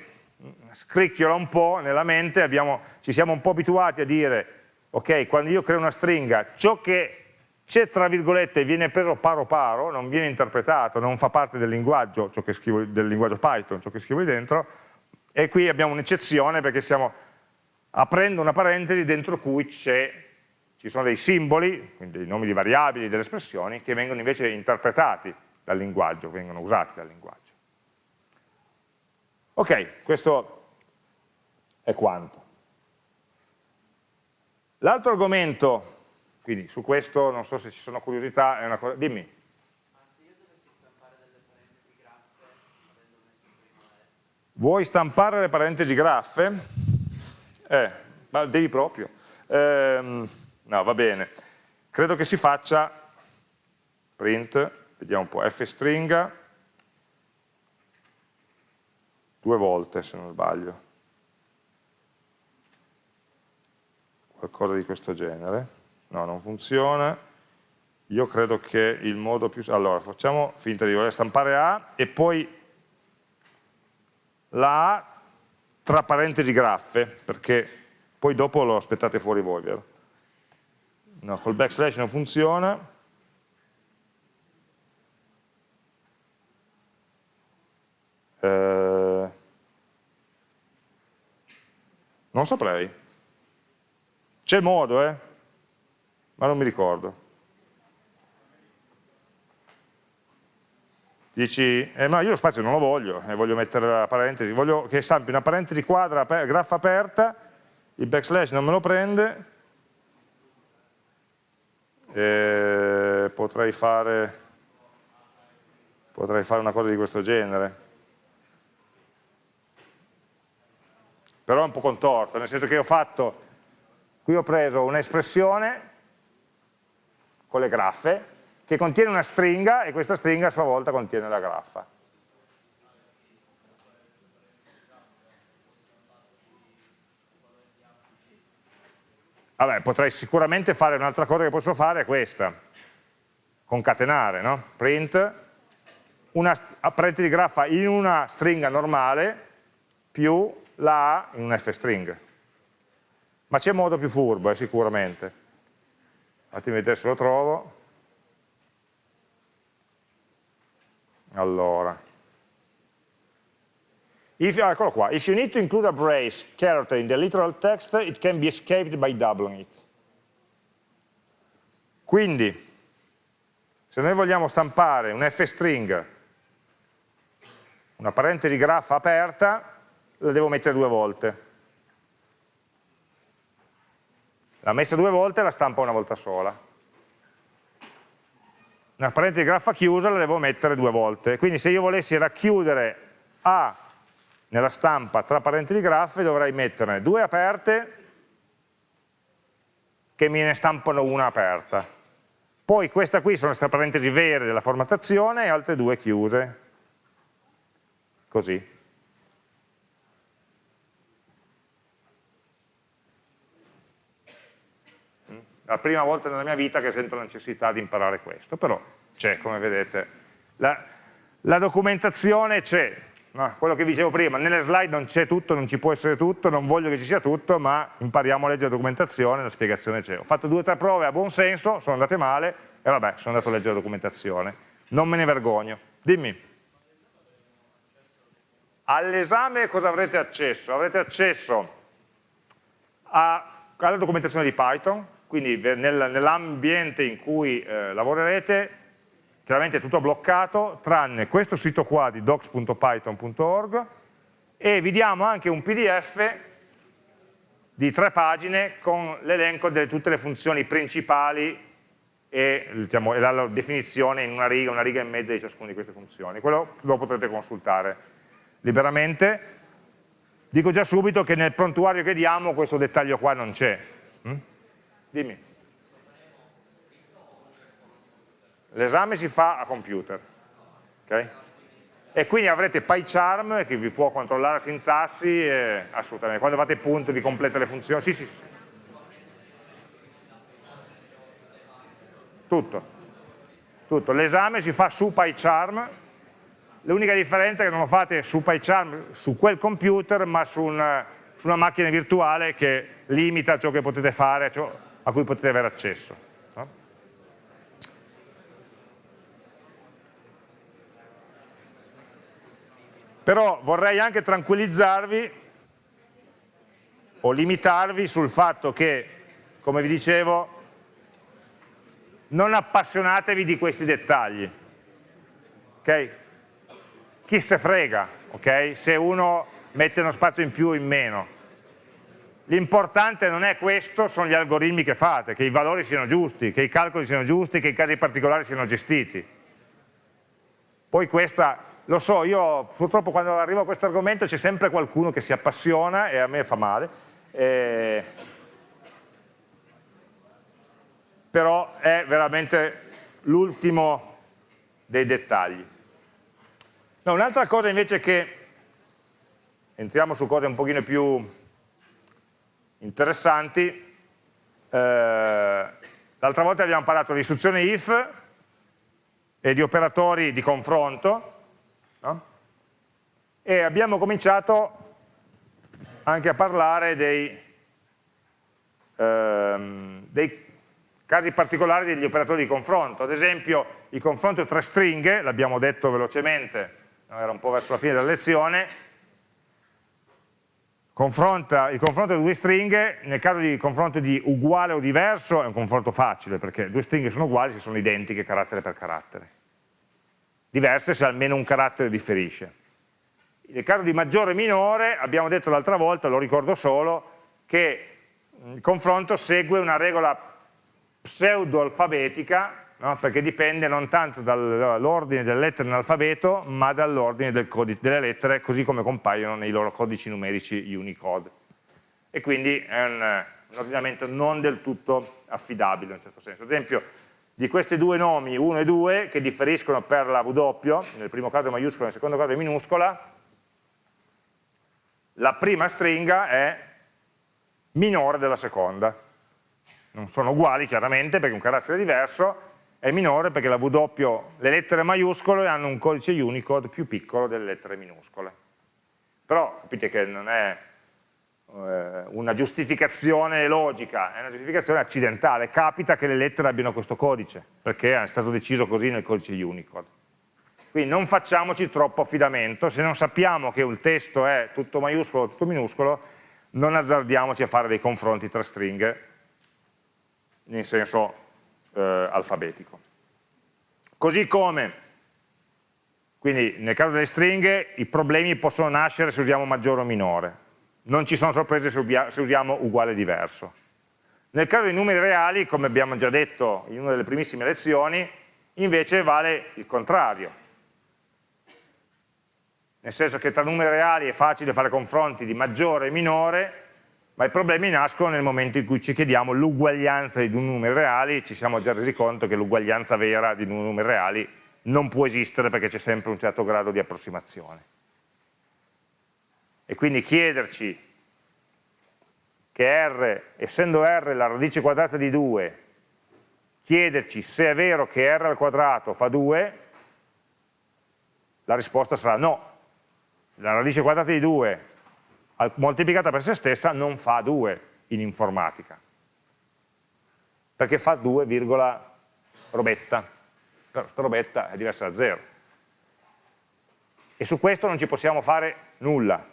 scricchiola un po' nella mente, abbiamo, ci siamo un po' abituati a dire, ok, quando io creo una stringa, ciò che c'è tra virgolette viene preso paro paro, non viene interpretato, non fa parte del linguaggio, scrivo, del linguaggio Python, ciò che scrivo lì dentro, e qui abbiamo un'eccezione perché stiamo aprendo una parentesi dentro cui ci sono dei simboli, quindi dei nomi di variabili, delle espressioni, che vengono invece interpretati dal linguaggio, vengono usati dal linguaggio. Ok, questo è quanto. L'altro argomento, quindi su questo non so se ci sono curiosità, è una cosa, dimmi. Vuoi stampare le parentesi graffe? Eh, ma devi proprio. Eh, no, va bene. Credo che si faccia print, vediamo un po', f stringa, due volte se non sbaglio. Qualcosa di questo genere. No, non funziona. Io credo che il modo più... Allora, facciamo finta di voler stampare A e poi la A tra parentesi graffe, perché poi dopo lo aspettate fuori voi, vero? No, col backslash non funziona. Eh, non saprei. C'è modo, eh? Ma non mi ricordo. Dici, eh, ma io lo spazio non lo voglio, eh, voglio mettere la parentesi, voglio che stampi una parentesi quadra, graffa aperta, il backslash non me lo prende, eh, potrei, fare, potrei fare una cosa di questo genere. però è un po' contorta, nel senso che ho fatto, qui ho preso un'espressione con le graffe, che contiene una stringa e questa stringa a sua volta contiene la graffa. Vabbè, potrei sicuramente fare un'altra cosa che posso fare, è questa, concatenare, no? print, una parentesi di graffa in una stringa normale più la A in un f-string. Ma c'è modo più furbo, eh, sicuramente. Fatemi vedere se lo trovo. Allora. If, eccolo qua. If you need to include a brace character in the literal text, it can be escaped by doubling it. Quindi, se noi vogliamo stampare un f-string, una parentesi graffa aperta, la devo mettere due volte. La messa due volte la stampa una volta sola. Una parentesi graffa chiusa la devo mettere due volte. Quindi se io volessi racchiudere A nella stampa tra parentesi graffe dovrei metterne due aperte che me ne stampano una aperta. Poi questa qui sono queste parentesi vere della formattazione e altre due chiuse. Così. la prima volta nella mia vita che sento la necessità di imparare questo, però c'è, come vedete. La, la documentazione c'è, no? quello che dicevo prima, nelle slide non c'è tutto, non ci può essere tutto, non voglio che ci sia tutto, ma impariamo a leggere la documentazione, la spiegazione c'è. Ho fatto due o tre prove a buon senso, sono andate male, e vabbè, sono andato a leggere la documentazione. Non me ne vergogno. Dimmi. All'esame cosa avrete accesso? Avrete accesso a, alla documentazione di Python, quindi nel, nell'ambiente in cui eh, lavorerete chiaramente è tutto bloccato tranne questo sito qua di docs.python.org e vi diamo anche un pdf di tre pagine con l'elenco di tutte le funzioni principali e, diciamo, la definizione in una riga, una riga e mezza di ciascuna di queste funzioni. Quello lo potrete consultare liberamente. Dico già subito che nel prontuario che diamo questo dettaglio qua non c'è. Hm? Dimmi. L'esame si fa a computer. Okay? E quindi avrete PyCharm che vi può controllare la sintassi, e, assolutamente. Quando fate punto vi completa le funzioni. Sì, sì. Tutto. Tutto. L'esame si fa su PyCharm l'unica differenza è che non lo fate su PyCharm, su quel computer, ma su una, su una macchina virtuale che limita ciò che potete fare, ciò a cui potete avere accesso. Però vorrei anche tranquillizzarvi o limitarvi sul fatto che, come vi dicevo, non appassionatevi di questi dettagli. Okay? Chi se frega okay? se uno mette uno spazio in più o in meno. L'importante non è questo, sono gli algoritmi che fate, che i valori siano giusti, che i calcoli siano giusti, che i casi particolari siano gestiti. Poi questa lo so, io purtroppo quando arrivo a questo argomento c'è sempre qualcuno che si appassiona e a me fa male, eh, però è veramente l'ultimo dei dettagli. No, Un'altra cosa invece che, entriamo su cose un pochino più interessanti, eh, l'altra volta abbiamo parlato di istruzione if e di operatori di confronto? E abbiamo cominciato anche a parlare dei, ehm, dei casi particolari degli operatori di confronto, ad esempio il confronto tra stringhe, l'abbiamo detto velocemente, era un po' verso la fine della lezione, Confronta, il confronto di due stringhe, nel caso di confronto di uguale o diverso, è un confronto facile, perché due stringhe sono uguali se sono identiche carattere per carattere diverse se almeno un carattere differisce. Nel caso di maggiore e minore abbiamo detto l'altra volta, lo ricordo solo, che il confronto segue una regola pseudo-alfabetica, no? perché dipende non tanto dall'ordine delle lettere nell'alfabeto, ma dall'ordine del delle lettere così come compaiono nei loro codici numerici Unicode. E quindi è un, un ordinamento non del tutto affidabile in un certo senso. Ad esempio, di questi due nomi, 1 e 2, che differiscono per la W, nel primo caso è maiuscola, nel secondo caso è minuscola, la prima stringa è minore della seconda. Non sono uguali chiaramente perché è un carattere diverso, è minore perché W, le lettere maiuscole hanno un codice Unicode più piccolo delle lettere minuscole. Però capite che non è eh, una giustificazione logica, è una giustificazione accidentale, capita che le lettere abbiano questo codice, perché è stato deciso così nel codice Unicode. Quindi non facciamoci troppo affidamento, se non sappiamo che il testo è tutto maiuscolo o tutto minuscolo, non azzardiamoci a fare dei confronti tra stringhe in senso eh, alfabetico. Così come, quindi nel caso delle stringhe, i problemi possono nascere se usiamo maggiore o minore non ci sono sorprese se usiamo uguale diverso. Nel caso dei numeri reali, come abbiamo già detto in una delle primissime lezioni, invece vale il contrario. Nel senso che tra numeri reali è facile fare confronti di maggiore e minore, ma i problemi nascono nel momento in cui ci chiediamo l'uguaglianza di due numeri reali, ci siamo già resi conto che l'uguaglianza vera di due numeri reali non può esistere perché c'è sempre un certo grado di approssimazione e quindi chiederci che R, essendo R la radice quadrata di 2, chiederci se è vero che R al quadrato fa 2, la risposta sarà no. La radice quadrata di 2 moltiplicata per se stessa non fa 2 in informatica, perché fa 2, robetta, però sta robetta è diversa da 0. E su questo non ci possiamo fare nulla,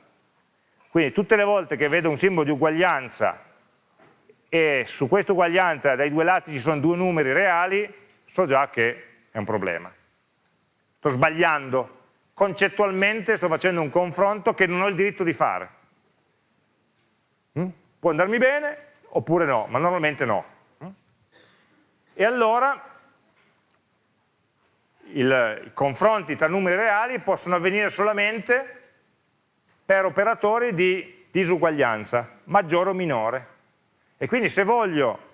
quindi tutte le volte che vedo un simbolo di uguaglianza e su questa uguaglianza dai due lati ci sono due numeri reali, so già che è un problema. Sto sbagliando, concettualmente sto facendo un confronto che non ho il diritto di fare. Mm? Può andarmi bene oppure no, ma normalmente no. Mm? E allora il, i confronti tra numeri reali possono avvenire solamente per operatori di disuguaglianza, maggiore o minore. E quindi se voglio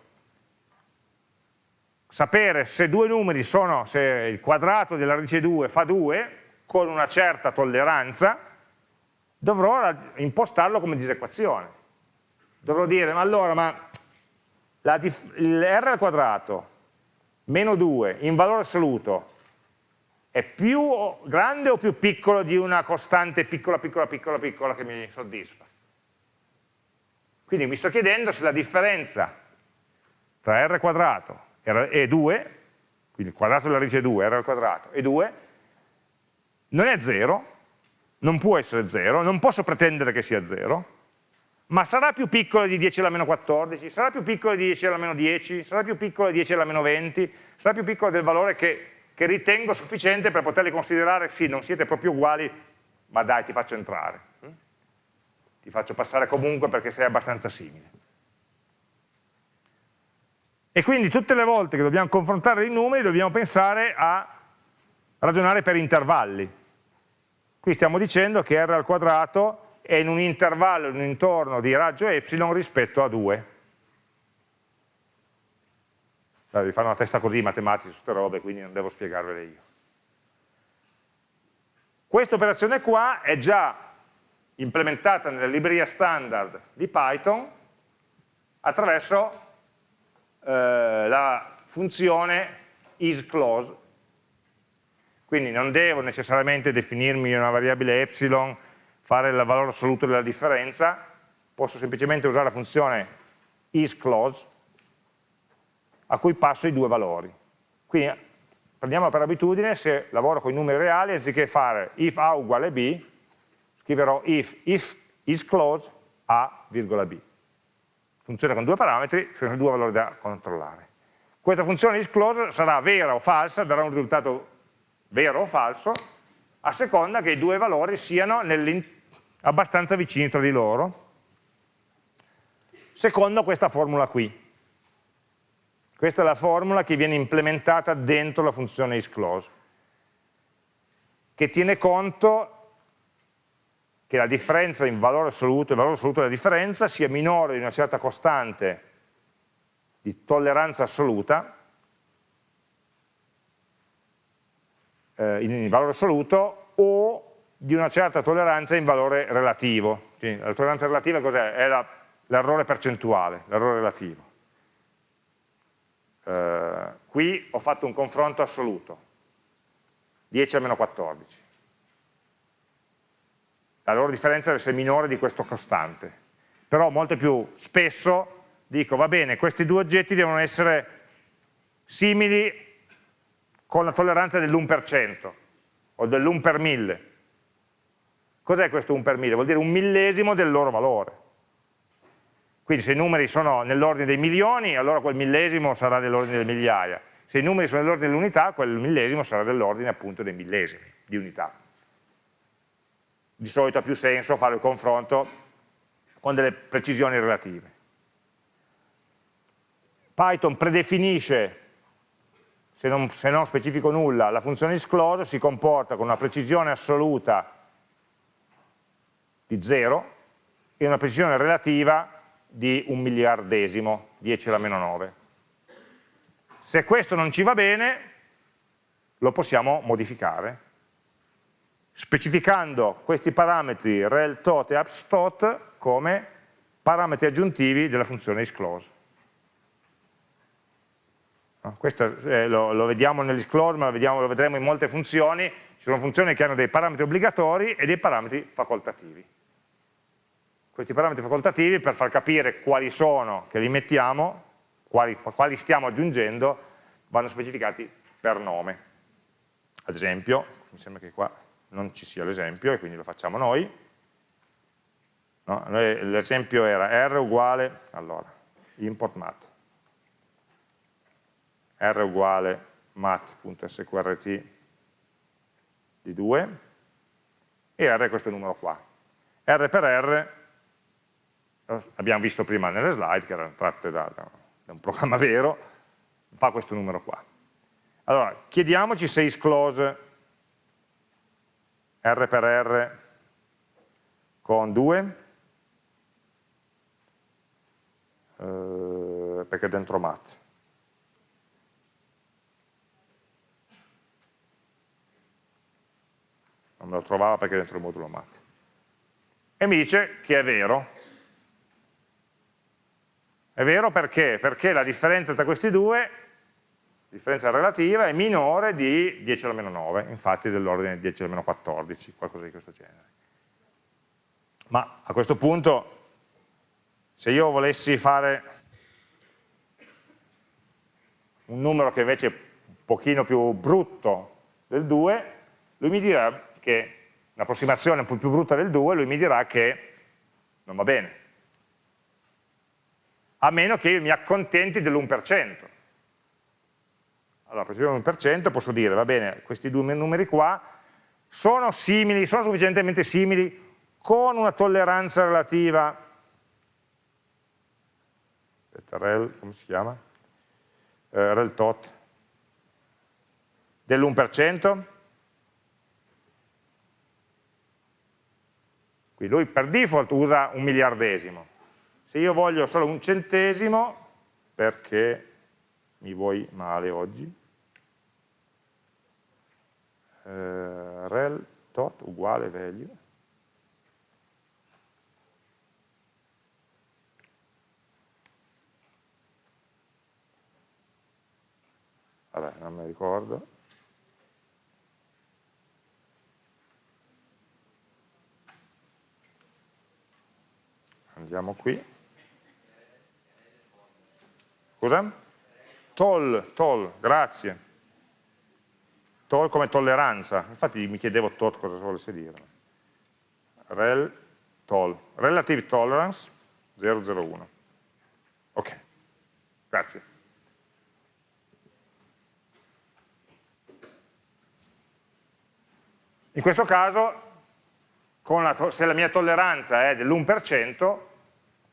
sapere se due numeri sono, se il quadrato della radice 2 fa 2, con una certa tolleranza, dovrò impostarlo come disequazione. Dovrò dire, ma allora, ma r al quadrato meno 2 in valore assoluto è più grande o più piccolo di una costante piccola, piccola, piccola, piccola che mi soddisfa? Quindi mi sto chiedendo se la differenza tra r quadrato e 2, quindi il quadrato della radice 2, r al quadrato, e 2, non è 0, non può essere 0, non posso pretendere che sia 0, ma sarà più piccola di 10 alla meno 14, sarà più piccola di 10 alla meno 10, sarà più piccola di 10 alla meno 20, sarà più piccola del valore che, che ritengo sufficiente per poterli considerare, sì, non siete proprio uguali, ma dai, ti faccio entrare. Ti faccio passare comunque perché sei abbastanza simile. E quindi tutte le volte che dobbiamo confrontare dei numeri dobbiamo pensare a ragionare per intervalli. Qui stiamo dicendo che r al quadrato è in un intervallo, in un intorno di raggio ε rispetto a 2. Allora, vi fanno una testa così matematica su queste robe, quindi non devo spiegarvele io. Questa operazione qua è già implementata nella libreria standard di Python attraverso eh, la funzione isClose. Quindi non devo necessariamente definirmi una variabile epsilon, fare il valore assoluto della differenza, posso semplicemente usare la funzione isClose a cui passo i due valori. Quindi prendiamo per abitudine, se lavoro con i numeri reali, anziché fare if a uguale b, scriverò if, if isClose a, b funziona con due parametri, sono due valori da controllare. Questa funzione isClose sarà vera o falsa, darà un risultato vero o falso, a seconda che i due valori siano abbastanza vicini tra di loro, secondo questa formula qui. Questa è la formula che viene implementata dentro la funzione isClose, che tiene conto che la differenza in valore assoluto, il valore assoluto della differenza sia minore di una certa costante di tolleranza assoluta eh, in valore assoluto o di una certa tolleranza in valore relativo. Quindi la tolleranza relativa cos'è? È l'errore percentuale, l'errore relativo. Eh, qui ho fatto un confronto assoluto, 10 a meno 14 la loro differenza deve essere minore di questo costante. Però molto più spesso dico, va bene, questi due oggetti devono essere simili con la tolleranza dell'1% o dell'1 per 1000. Cos'è questo 1 per 1000? Vuol dire un millesimo del loro valore. Quindi se i numeri sono nell'ordine dei milioni, allora quel millesimo sarà dell'ordine delle migliaia. Se i numeri sono nell'ordine dell'unità, quel millesimo sarà dell'ordine appunto dei millesimi di unità di solito ha più senso fare il confronto con delle precisioni relative. Python predefinisce, se non, se non specifico nulla, la funzione isClose si comporta con una precisione assoluta di 0 e una precisione relativa di un miliardesimo, 10 alla meno 9. Se questo non ci va bene, lo possiamo modificare specificando questi parametri rel tot e abstot come parametri aggiuntivi della funzione isClose. Questo eh, lo, lo, vediamo nell'isclose, ma lo, vediamo, lo vedremo in molte funzioni, ci sono funzioni che hanno dei parametri obbligatori e dei parametri facoltativi. Questi parametri facoltativi, per far capire quali sono che li mettiamo, quali, quali stiamo aggiungendo, vanno specificati per nome. Ad esempio, mi sembra che qua non ci sia l'esempio e quindi lo facciamo noi. No? L'esempio era r uguale, allora, import mat, r uguale mat.sqrt di 2 e r è questo numero qua. r per r, abbiamo visto prima nelle slide che erano tratte da, da un programma vero, fa questo numero qua. Allora, chiediamoci se isClose R per R con 2, eh, perché è dentro mat. Non me lo trovava perché è dentro il modulo mat. E mi dice che è vero. È vero perché? Perché la differenza tra questi due differenza relativa è minore di 10 alla meno 9, infatti dell'ordine di 10 alla meno 14, qualcosa di questo genere. Ma a questo punto, se io volessi fare un numero che invece è un pochino più brutto del 2, lui mi dirà che un'approssimazione un po' più brutta del 2, lui mi dirà che non va bene. A meno che io mi accontenti dell'1%. Allora, per l'1% posso dire, va bene, questi due numeri qua sono simili, sono sufficientemente simili con una tolleranza relativa, aspetta, rel, come si chiama? Eh, rel tot, dell'1%, qui lui per default usa un miliardesimo, se io voglio solo un centesimo, perché mi vuoi male oggi, eh, rel tot uguale value. Vabbè non mi ricordo andiamo qui scusa? toll, toll, grazie Tol come tolleranza, infatti mi chiedevo tot cosa volesse dire. Rel tol, relative tolerance 001. Ok, grazie. In questo caso, la se la mia tolleranza è dell'1%,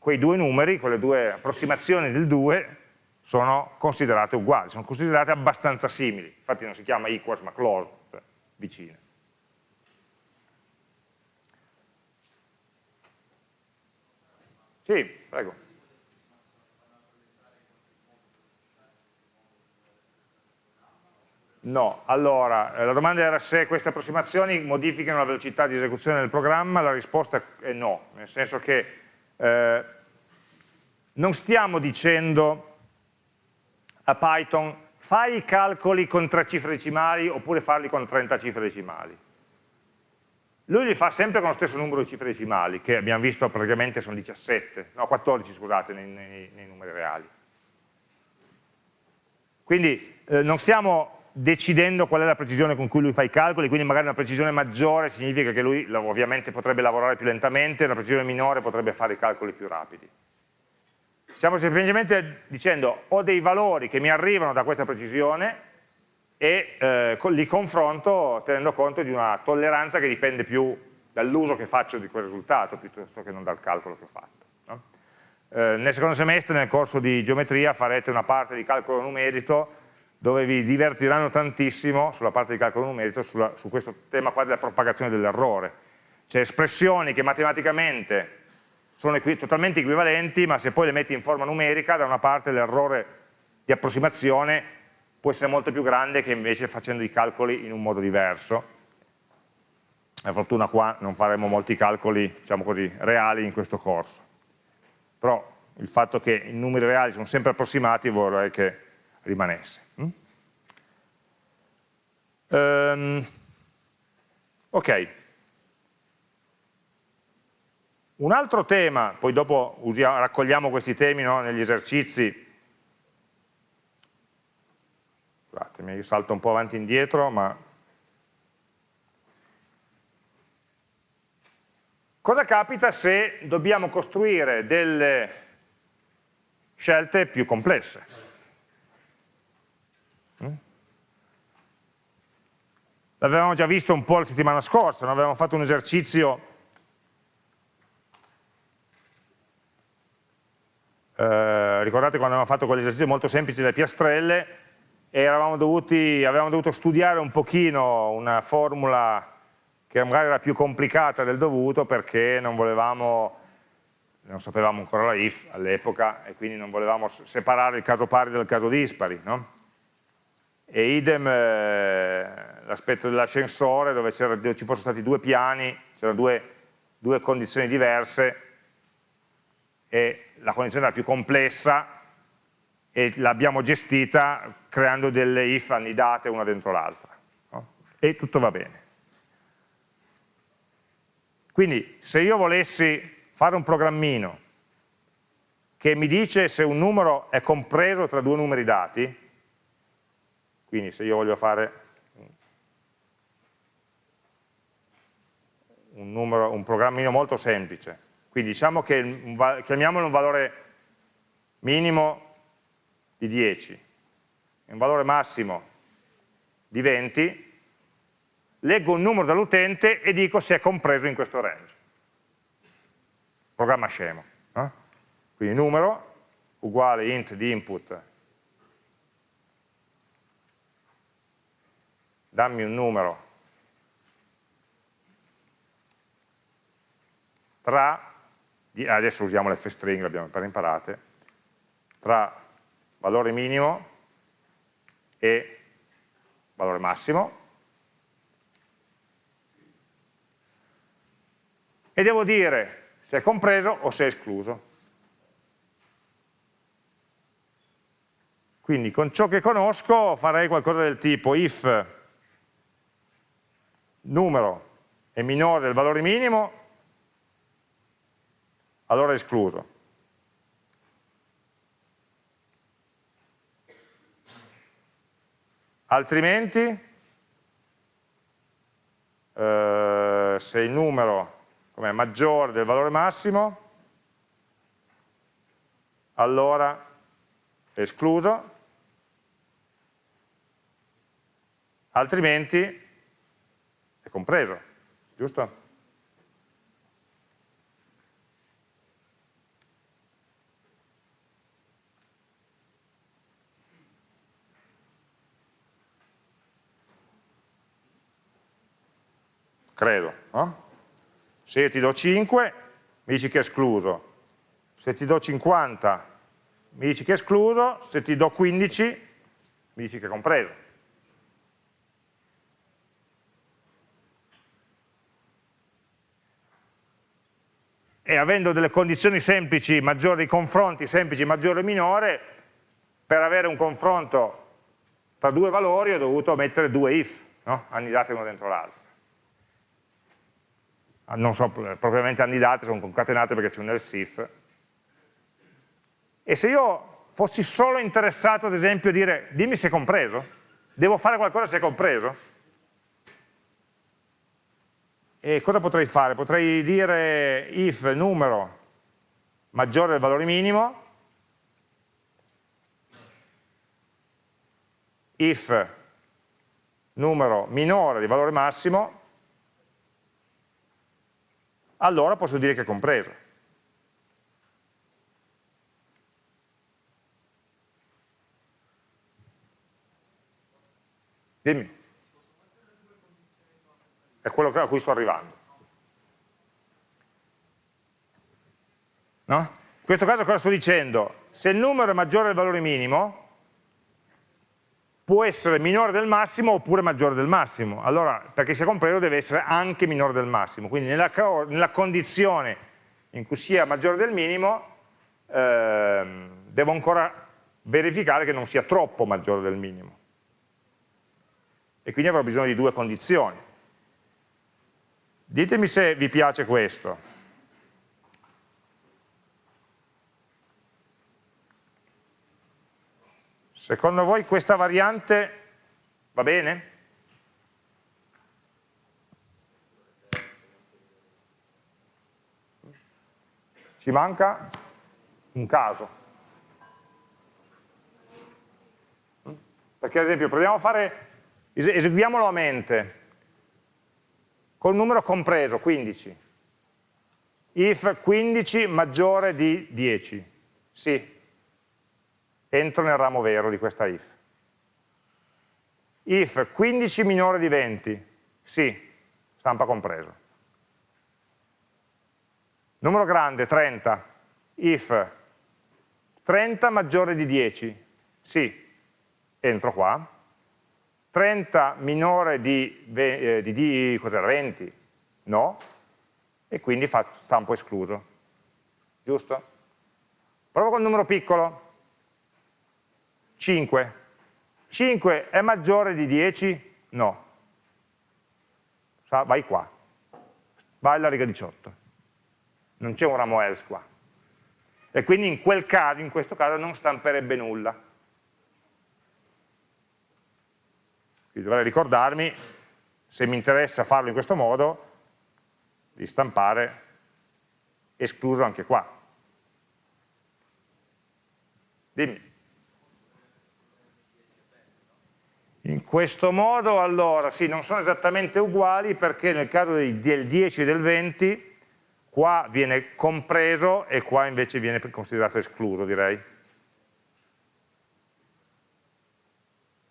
quei due numeri, quelle due approssimazioni del 2, sono considerate uguali, sono considerate abbastanza simili, infatti non si chiama equals ma close, cioè vicine. Sì, prego. No, allora, eh, la domanda era se queste approssimazioni modificano la velocità di esecuzione del programma, la risposta è no, nel senso che eh, non stiamo dicendo a Python fai i calcoli con tre cifre decimali oppure farli con 30 cifre decimali. Lui li fa sempre con lo stesso numero di cifre decimali, che abbiamo visto praticamente sono 17, no 14 scusate nei, nei, nei numeri reali. Quindi eh, non stiamo decidendo qual è la precisione con cui lui fa i calcoli, quindi magari una precisione maggiore significa che lui ovviamente potrebbe lavorare più lentamente, una precisione minore potrebbe fare i calcoli più rapidi. Stiamo semplicemente dicendo ho dei valori che mi arrivano da questa precisione e eh, li confronto tenendo conto di una tolleranza che dipende più dall'uso che faccio di quel risultato piuttosto che non dal calcolo che ho fatto. No? Eh, nel secondo semestre nel corso di geometria farete una parte di calcolo numerico dove vi divertiranno tantissimo sulla parte di calcolo numerico sulla, su questo tema qua della propagazione dell'errore. C'è espressioni che matematicamente sono equi totalmente equivalenti, ma se poi le metti in forma numerica, da una parte l'errore di approssimazione può essere molto più grande che invece facendo i calcoli in un modo diverso. Per fortuna qua non faremo molti calcoli, diciamo così, reali in questo corso. Però il fatto che i numeri reali sono sempre approssimati vorrei che rimanesse. Mm? Um, ok, un altro tema, poi dopo usiamo, raccogliamo questi temi no, negli esercizi, scusatemi, io salto un po' avanti e indietro, ma cosa capita se dobbiamo costruire delle scelte più complesse? Mm? L'avevamo già visto un po' la settimana scorsa, no? avevamo fatto un esercizio ricordate quando avevamo fatto quell'esercizio molto semplice delle piastrelle e dovuti, avevamo dovuto studiare un pochino una formula che magari era più complicata del dovuto perché non volevamo, non sapevamo ancora la if all'epoca e quindi non volevamo separare il caso pari dal caso dispari, no? E idem eh, l'aspetto dell'ascensore dove, dove, ci fossero stati due piani, c'erano due, due condizioni diverse e la condizione era più complessa e l'abbiamo gestita creando delle if annidate una dentro l'altra. No? E tutto va bene. Quindi se io volessi fare un programmino che mi dice se un numero è compreso tra due numeri dati, quindi se io voglio fare un, numero, un programmino molto semplice, quindi diciamo che chiamiamolo un valore minimo di 10 e un valore massimo di 20, leggo un numero dall'utente e dico se è compreso in questo range. Programma scemo. No? Quindi numero uguale int di input, dammi un numero tra, adesso usiamo l'fstring, l'abbiamo appena imparate, tra valore minimo e valore massimo, e devo dire se è compreso o se è escluso. Quindi con ciò che conosco farei qualcosa del tipo if numero è minore del valore minimo, allora è escluso. Altrimenti, eh, se il numero è maggiore del valore massimo, allora è escluso, altrimenti è compreso, giusto? Credo, no? Se io ti do 5, mi dici che è escluso. Se ti do 50, mi dici che è escluso. Se ti do 15, mi dici che è compreso. e avendo delle condizioni semplici maggiori, confronti semplici maggiore e minore, per avere un confronto tra due valori ho dovuto mettere due if, no? annidate uno dentro l'altro. Ah, non sono propriamente annidate, sono concatenate perché c'è un else if. E se io fossi solo interessato ad esempio a dire dimmi se è compreso, devo fare qualcosa se è compreso, e cosa potrei fare? Potrei dire if numero maggiore del valore minimo, if numero minore del valore massimo, allora posso dire che è compreso. Dimmi è quello a cui sto arrivando. No? In questo caso cosa sto dicendo? Se il numero è maggiore del valore minimo, può essere minore del massimo oppure maggiore del massimo. Allora, perché sia compreso deve essere anche minore del massimo. Quindi nella, nella condizione in cui sia maggiore del minimo, ehm, devo ancora verificare che non sia troppo maggiore del minimo. E quindi avrò bisogno di due condizioni. Ditemi se vi piace questo. Secondo voi questa variante va bene? Ci manca un caso. Perché ad esempio proviamo a fare, eseguiamolo a mente, col numero compreso, 15. If 15 maggiore di 10. Sì. Entro nel ramo vero di questa if. If 15 minore di 20. Sì. Stampa compreso. Numero grande, 30. If 30 maggiore di 10. Sì. Entro qua 30 minore di, eh, di, di 20? No, e quindi fa stampo escluso, giusto? Provo un numero piccolo, 5. 5 è maggiore di 10? No. Vai qua. Vai alla riga 18. Non c'è un ramo else qua. E quindi in quel caso, in questo caso, non stamperebbe nulla. Quindi dovrei ricordarmi, se mi interessa farlo in questo modo, di stampare escluso anche qua. Dimmi. In questo modo, allora, sì, non sono esattamente uguali perché nel caso del 10 e del 20 qua viene compreso e qua invece viene considerato escluso, direi.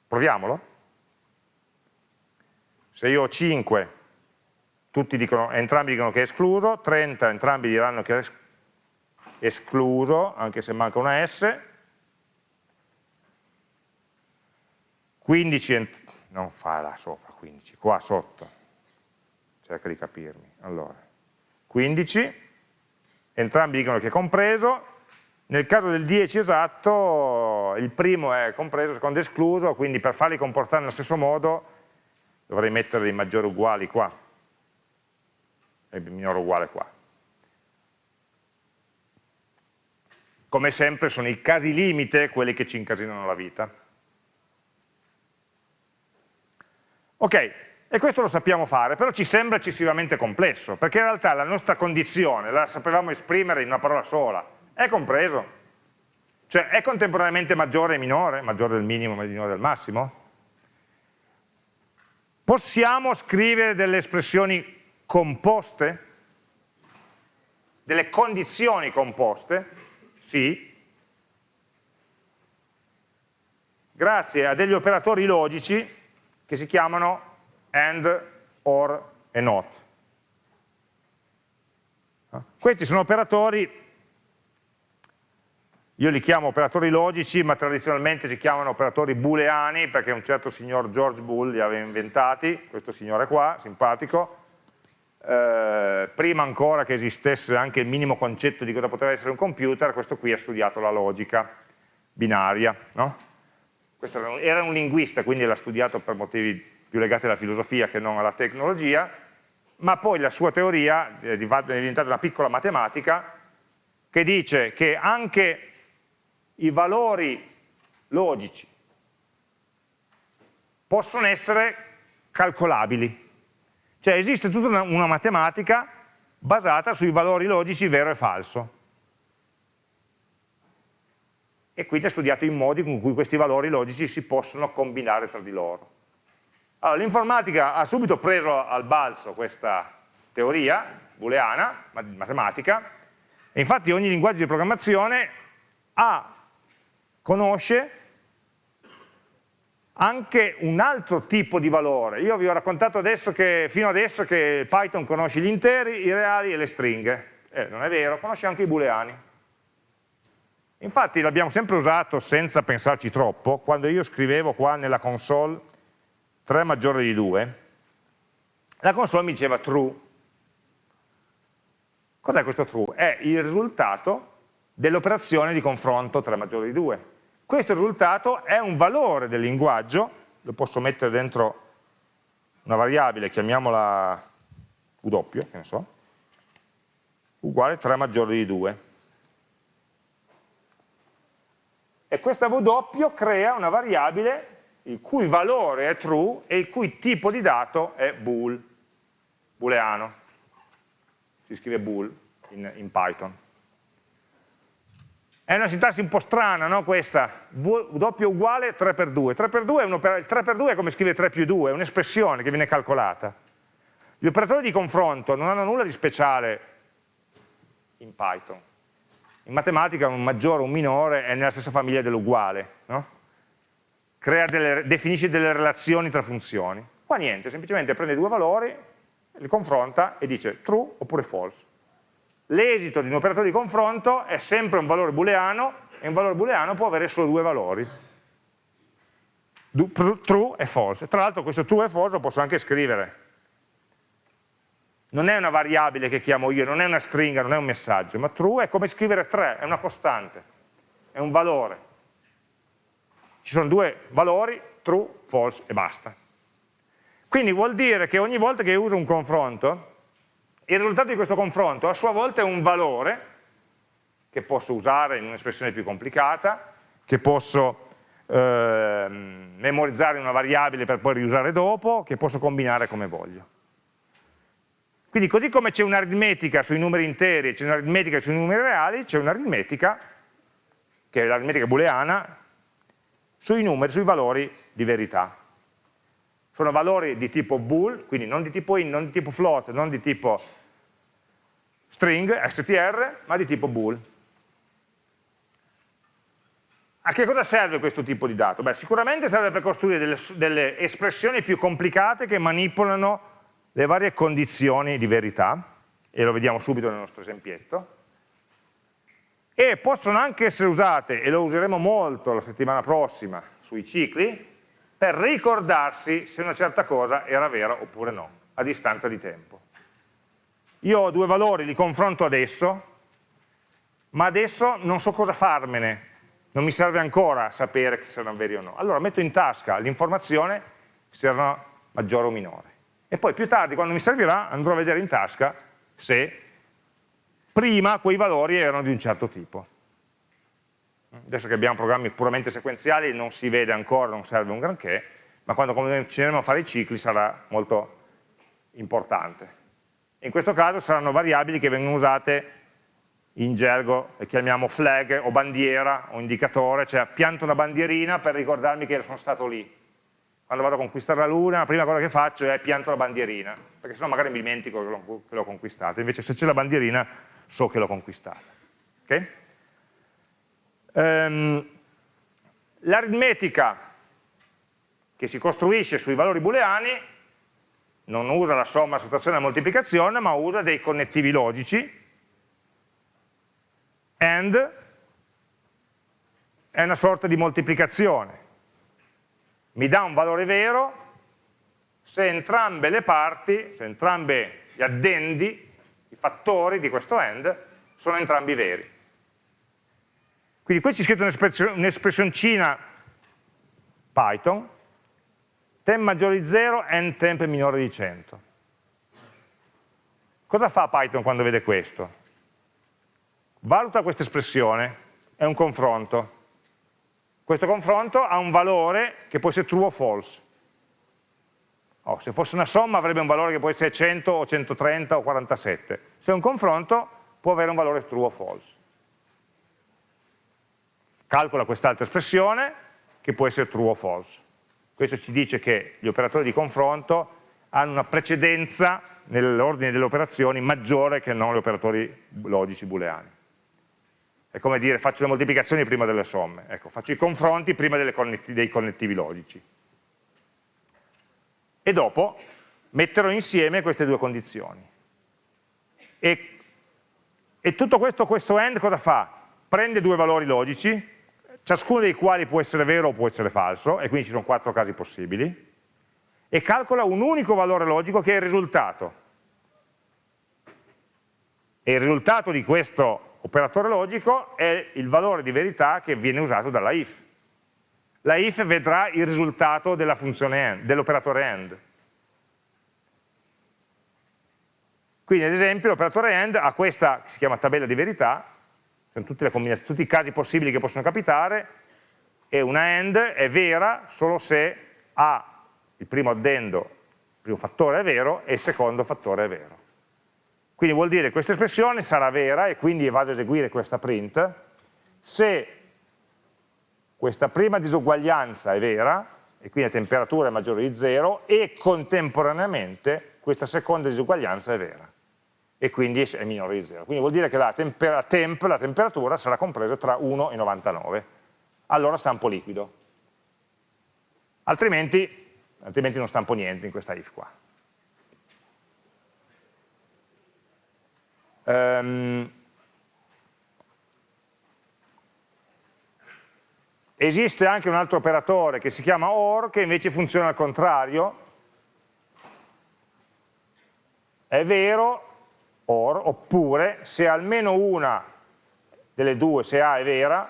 Proviamolo. Se io ho 5, dicono, entrambi dicono che è escluso, 30 entrambi diranno che è escluso, anche se manca una S, 15, non fa là sopra, 15, qua sotto, cerca di capirmi, allora, 15, entrambi dicono che è compreso, nel caso del 10 esatto, il primo è compreso, il secondo è escluso, quindi per farli comportare nello stesso modo dovrei mettere dei maggiori uguali qua, e minore uguale qua. Come sempre sono i casi limite quelli che ci incasinano la vita. Ok, e questo lo sappiamo fare, però ci sembra eccessivamente complesso, perché in realtà la nostra condizione la sapevamo esprimere in una parola sola, è compreso? Cioè è contemporaneamente maggiore e minore, maggiore del minimo e minore del massimo? Possiamo scrivere delle espressioni composte? Delle condizioni composte? Sì. Grazie a degli operatori logici che si chiamano AND, OR e NOT. Questi sono operatori, io li chiamo operatori logici, ma tradizionalmente si chiamano operatori booleani, perché un certo signor George Boole li aveva inventati, questo signore qua, simpatico, eh, prima ancora che esistesse anche il minimo concetto di cosa poteva essere un computer, questo qui ha studiato la logica binaria, no? Questo era un, linguista, quindi l'ha studiato per motivi più legati alla filosofia che non alla tecnologia, ma poi la sua teoria è diventata una piccola matematica che dice che anche i valori logici possono essere calcolabili. Cioè esiste tutta una, una matematica basata sui valori logici vero e falso. E quindi ha studiato i modi con cui questi valori logici si possono combinare tra di loro. Allora, l'informatica ha subito preso al balzo questa teoria booleana, matematica, e infatti ogni linguaggio di programmazione ha, conosce anche un altro tipo di valore. Io vi ho raccontato adesso che, fino adesso che Python conosce gli interi, i reali e le stringhe. Eh, non è vero, conosce anche i booleani. Infatti l'abbiamo sempre usato senza pensarci troppo, quando io scrivevo qua nella console 3 maggiore di 2, la console mi diceva true. Cos'è questo true? È il risultato dell'operazione di confronto 3 maggiore di 2. Questo risultato è un valore del linguaggio, lo posso mettere dentro una variabile, chiamiamola W, che ne so, uguale 3 maggiore di 2 e questa W crea una variabile il cui valore è true e il cui tipo di dato è bool, booleano. Si scrive bool in, in Python. È una sintassi un po' strana, no, questa? W uguale 3 per 2. 3 per 2 è il 3 per 2 è come scrive 3 più 2, è un'espressione che viene calcolata. Gli operatori di confronto non hanno nulla di speciale in Python in matematica un maggiore o un minore è nella stessa famiglia dell'uguale, no? delle, definisce delle relazioni tra funzioni. Qua niente, semplicemente prende due valori, li confronta e dice true oppure false. L'esito di un operatore di confronto è sempre un valore booleano e un valore booleano può avere solo due valori, true e false. Tra l'altro questo true e false lo posso anche scrivere non è una variabile che chiamo io, non è una stringa, non è un messaggio, ma true è come scrivere 3, è una costante, è un valore. ci sono due valori, true, false e basta. Quindi vuol dire che ogni volta che uso un confronto, il risultato di questo confronto a sua volta è un valore che posso usare in un'espressione più complicata, che posso eh, memorizzare una variabile per poi riusare dopo, che posso combinare come voglio. Quindi così come c'è un'aritmetica sui numeri interi c'è un'aritmetica sui numeri reali, c'è un'aritmetica, che è l'aritmetica booleana, sui numeri, sui valori di verità. Sono valori di tipo bool, quindi non di tipo int, non di tipo float, non di tipo string, str, ma di tipo bool. A che cosa serve questo tipo di dato? Beh, sicuramente serve per costruire delle, delle espressioni più complicate che manipolano le varie condizioni di verità, e lo vediamo subito nel nostro esempietto, e possono anche essere usate, e lo useremo molto la settimana prossima sui cicli, per ricordarsi se una certa cosa era vera oppure no, a distanza di tempo. Io ho due valori, li confronto adesso, ma adesso non so cosa farmene, non mi serve ancora sapere se erano veri o no. Allora metto in tasca l'informazione se erano maggiore o minore. E poi più tardi, quando mi servirà, andrò a vedere in tasca se prima quei valori erano di un certo tipo. Adesso che abbiamo programmi puramente sequenziali non si vede ancora, non serve un granché, ma quando cominceremo a fare i cicli sarà molto importante. In questo caso saranno variabili che vengono usate in gergo le chiamiamo flag o bandiera o indicatore, cioè pianto una bandierina per ricordarmi che sono stato lì. Quando vado a conquistare la luna, la prima cosa che faccio è pianto la bandierina, perché sennò magari mi dimentico che l'ho conquistata, invece se c'è la bandierina so che l'ho conquistata. Okay? Um, L'aritmetica che si costruisce sui valori booleani non usa la somma, la sottrazione e la moltiplicazione, ma usa dei connettivi logici AND è una sorta di moltiplicazione. Mi dà un valore vero se entrambe le parti, se entrambi gli addendi, i fattori di questo AND, sono entrambi veri. Quindi qui c'è scritto un'espressioncina Python, temp maggiore di 0, and temp minore di 100. Cosa fa Python quando vede questo? valuta questa espressione, è un confronto. Questo confronto ha un valore che può essere true o false. Oh, se fosse una somma avrebbe un valore che può essere 100 o 130 o 47. Se è un confronto può avere un valore true o false. Calcola quest'altra espressione che può essere true o false. Questo ci dice che gli operatori di confronto hanno una precedenza nell'ordine delle operazioni maggiore che non gli operatori logici booleani. È come dire faccio le moltiplicazioni prima delle somme, ecco, faccio i confronti prima connetti, dei connettivi logici. E dopo metterò insieme queste due condizioni. E, e tutto questo, questo AND cosa fa? Prende due valori logici, ciascuno dei quali può essere vero o può essere falso, e quindi ci sono quattro casi possibili, e calcola un unico valore logico che è il risultato. E il risultato di questo operatore logico è il valore di verità che viene usato dalla if. La if vedrà il risultato dell'operatore AND. Quindi ad esempio l'operatore AND ha questa, che si chiama tabella di verità, sono tutti i casi possibili che possono capitare, e una AND è vera solo se A, il primo addendo, il primo fattore è vero e il secondo fattore è vero. Quindi vuol dire che questa espressione sarà vera e quindi vado ad eseguire questa print se questa prima disuguaglianza è vera e quindi la temperatura è maggiore di 0 e contemporaneamente questa seconda disuguaglianza è vera e quindi è minore di 0. Quindi vuol dire che la, tempera, temp, la temperatura sarà compresa tra 1 e 99. Allora stampo liquido. Altrimenti, altrimenti non stampo niente in questa if qua. Um, esiste anche un altro operatore che si chiama OR che invece funziona al contrario è vero OR oppure se almeno una delle due se A è vera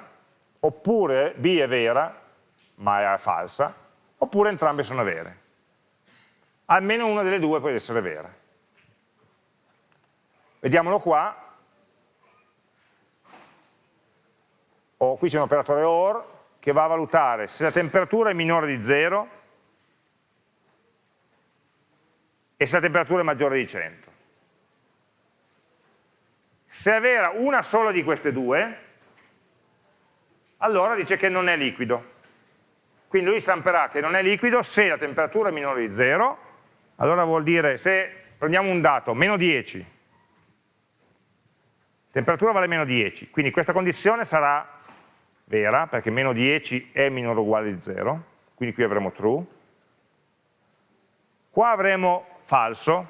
oppure B è vera ma è falsa, oppure entrambe sono vere. Almeno una delle due può essere vera. Vediamolo qua. Oh, qui c'è un operatore OR che va a valutare se la temperatura è minore di 0 e se la temperatura è maggiore di 100. Se è vera una sola di queste due, allora dice che non è liquido. Quindi lui stamperà che non è liquido se la temperatura è minore di 0, allora vuol dire se prendiamo un dato, meno 10, temperatura vale meno 10, quindi questa condizione sarà vera, perché meno 10 è minore o uguale di 0, quindi qui avremo true. Qua avremo falso,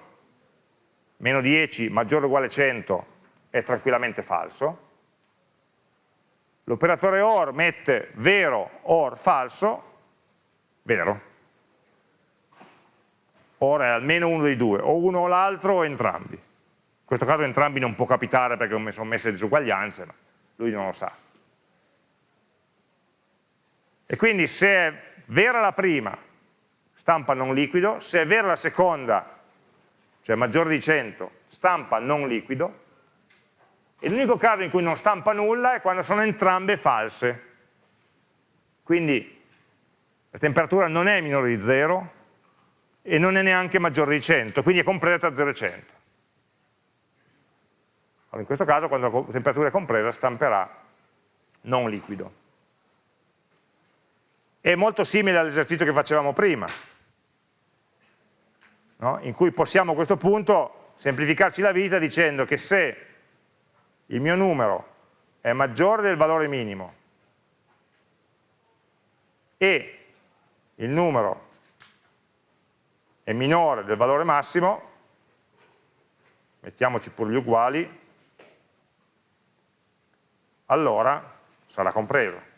meno 10 maggiore o uguale a 100 è tranquillamente falso. L'operatore OR mette vero OR falso, vero. OR è almeno uno dei due, o uno o l'altro o entrambi. In questo caso entrambi non può capitare perché non sono messe disuguaglianze, ma lui non lo sa. E quindi se è vera la prima, stampa non liquido, se è vera la seconda, cioè maggiore di 100, stampa non liquido, e l'unico caso in cui non stampa nulla è quando sono entrambe false. Quindi la temperatura non è minore di 0 e non è neanche maggiore di 100, quindi è compresa tra 0 e 100. Allora, in questo caso quando la temperatura è compresa stamperà non liquido è molto simile all'esercizio che facevamo prima, no? in cui possiamo a questo punto semplificarci la vita dicendo che se il mio numero è maggiore del valore minimo e il numero è minore del valore massimo, mettiamoci pure gli uguali, allora sarà compreso.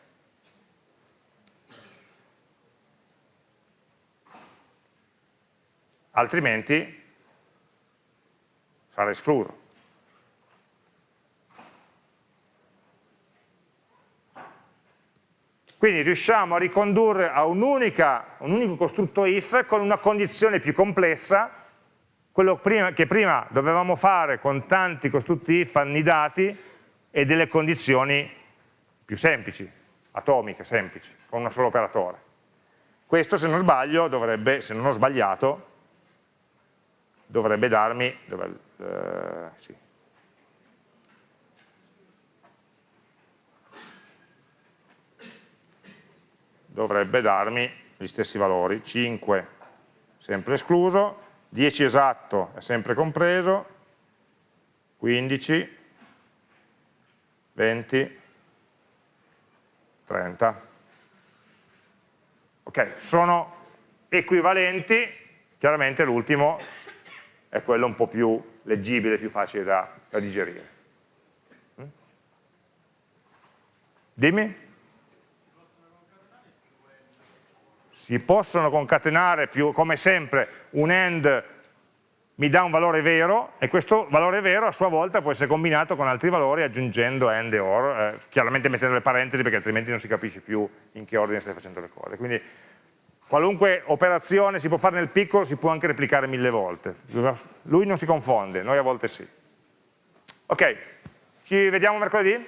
altrimenti sarà escluso. Quindi riusciamo a ricondurre a un, unica, un unico costrutto if con una condizione più complessa, quello prima, che prima dovevamo fare con tanti costrutti if annidati e delle condizioni più semplici, atomiche, semplici, con un solo operatore. Questo, se non sbaglio, dovrebbe, se non ho sbagliato, dovrebbe darmi, dove, eh, sì. dovrebbe darmi gli stessi valori, 5 sempre escluso, 10 esatto è sempre compreso, 15, 20, 30. Ok, sono equivalenti, chiaramente l'ultimo è quello un po' più leggibile, più facile da, da digerire. Mm? Dimmi? Si possono concatenare più, come sempre, un AND mi dà un valore vero e questo valore vero a sua volta può essere combinato con altri valori aggiungendo AND e OR, eh, chiaramente mettendo le parentesi perché altrimenti non si capisce più in che ordine stai facendo le cose. Quindi Qualunque operazione si può fare nel piccolo si può anche replicare mille volte. Lui non si confonde, noi a volte sì. Ok, ci vediamo mercoledì?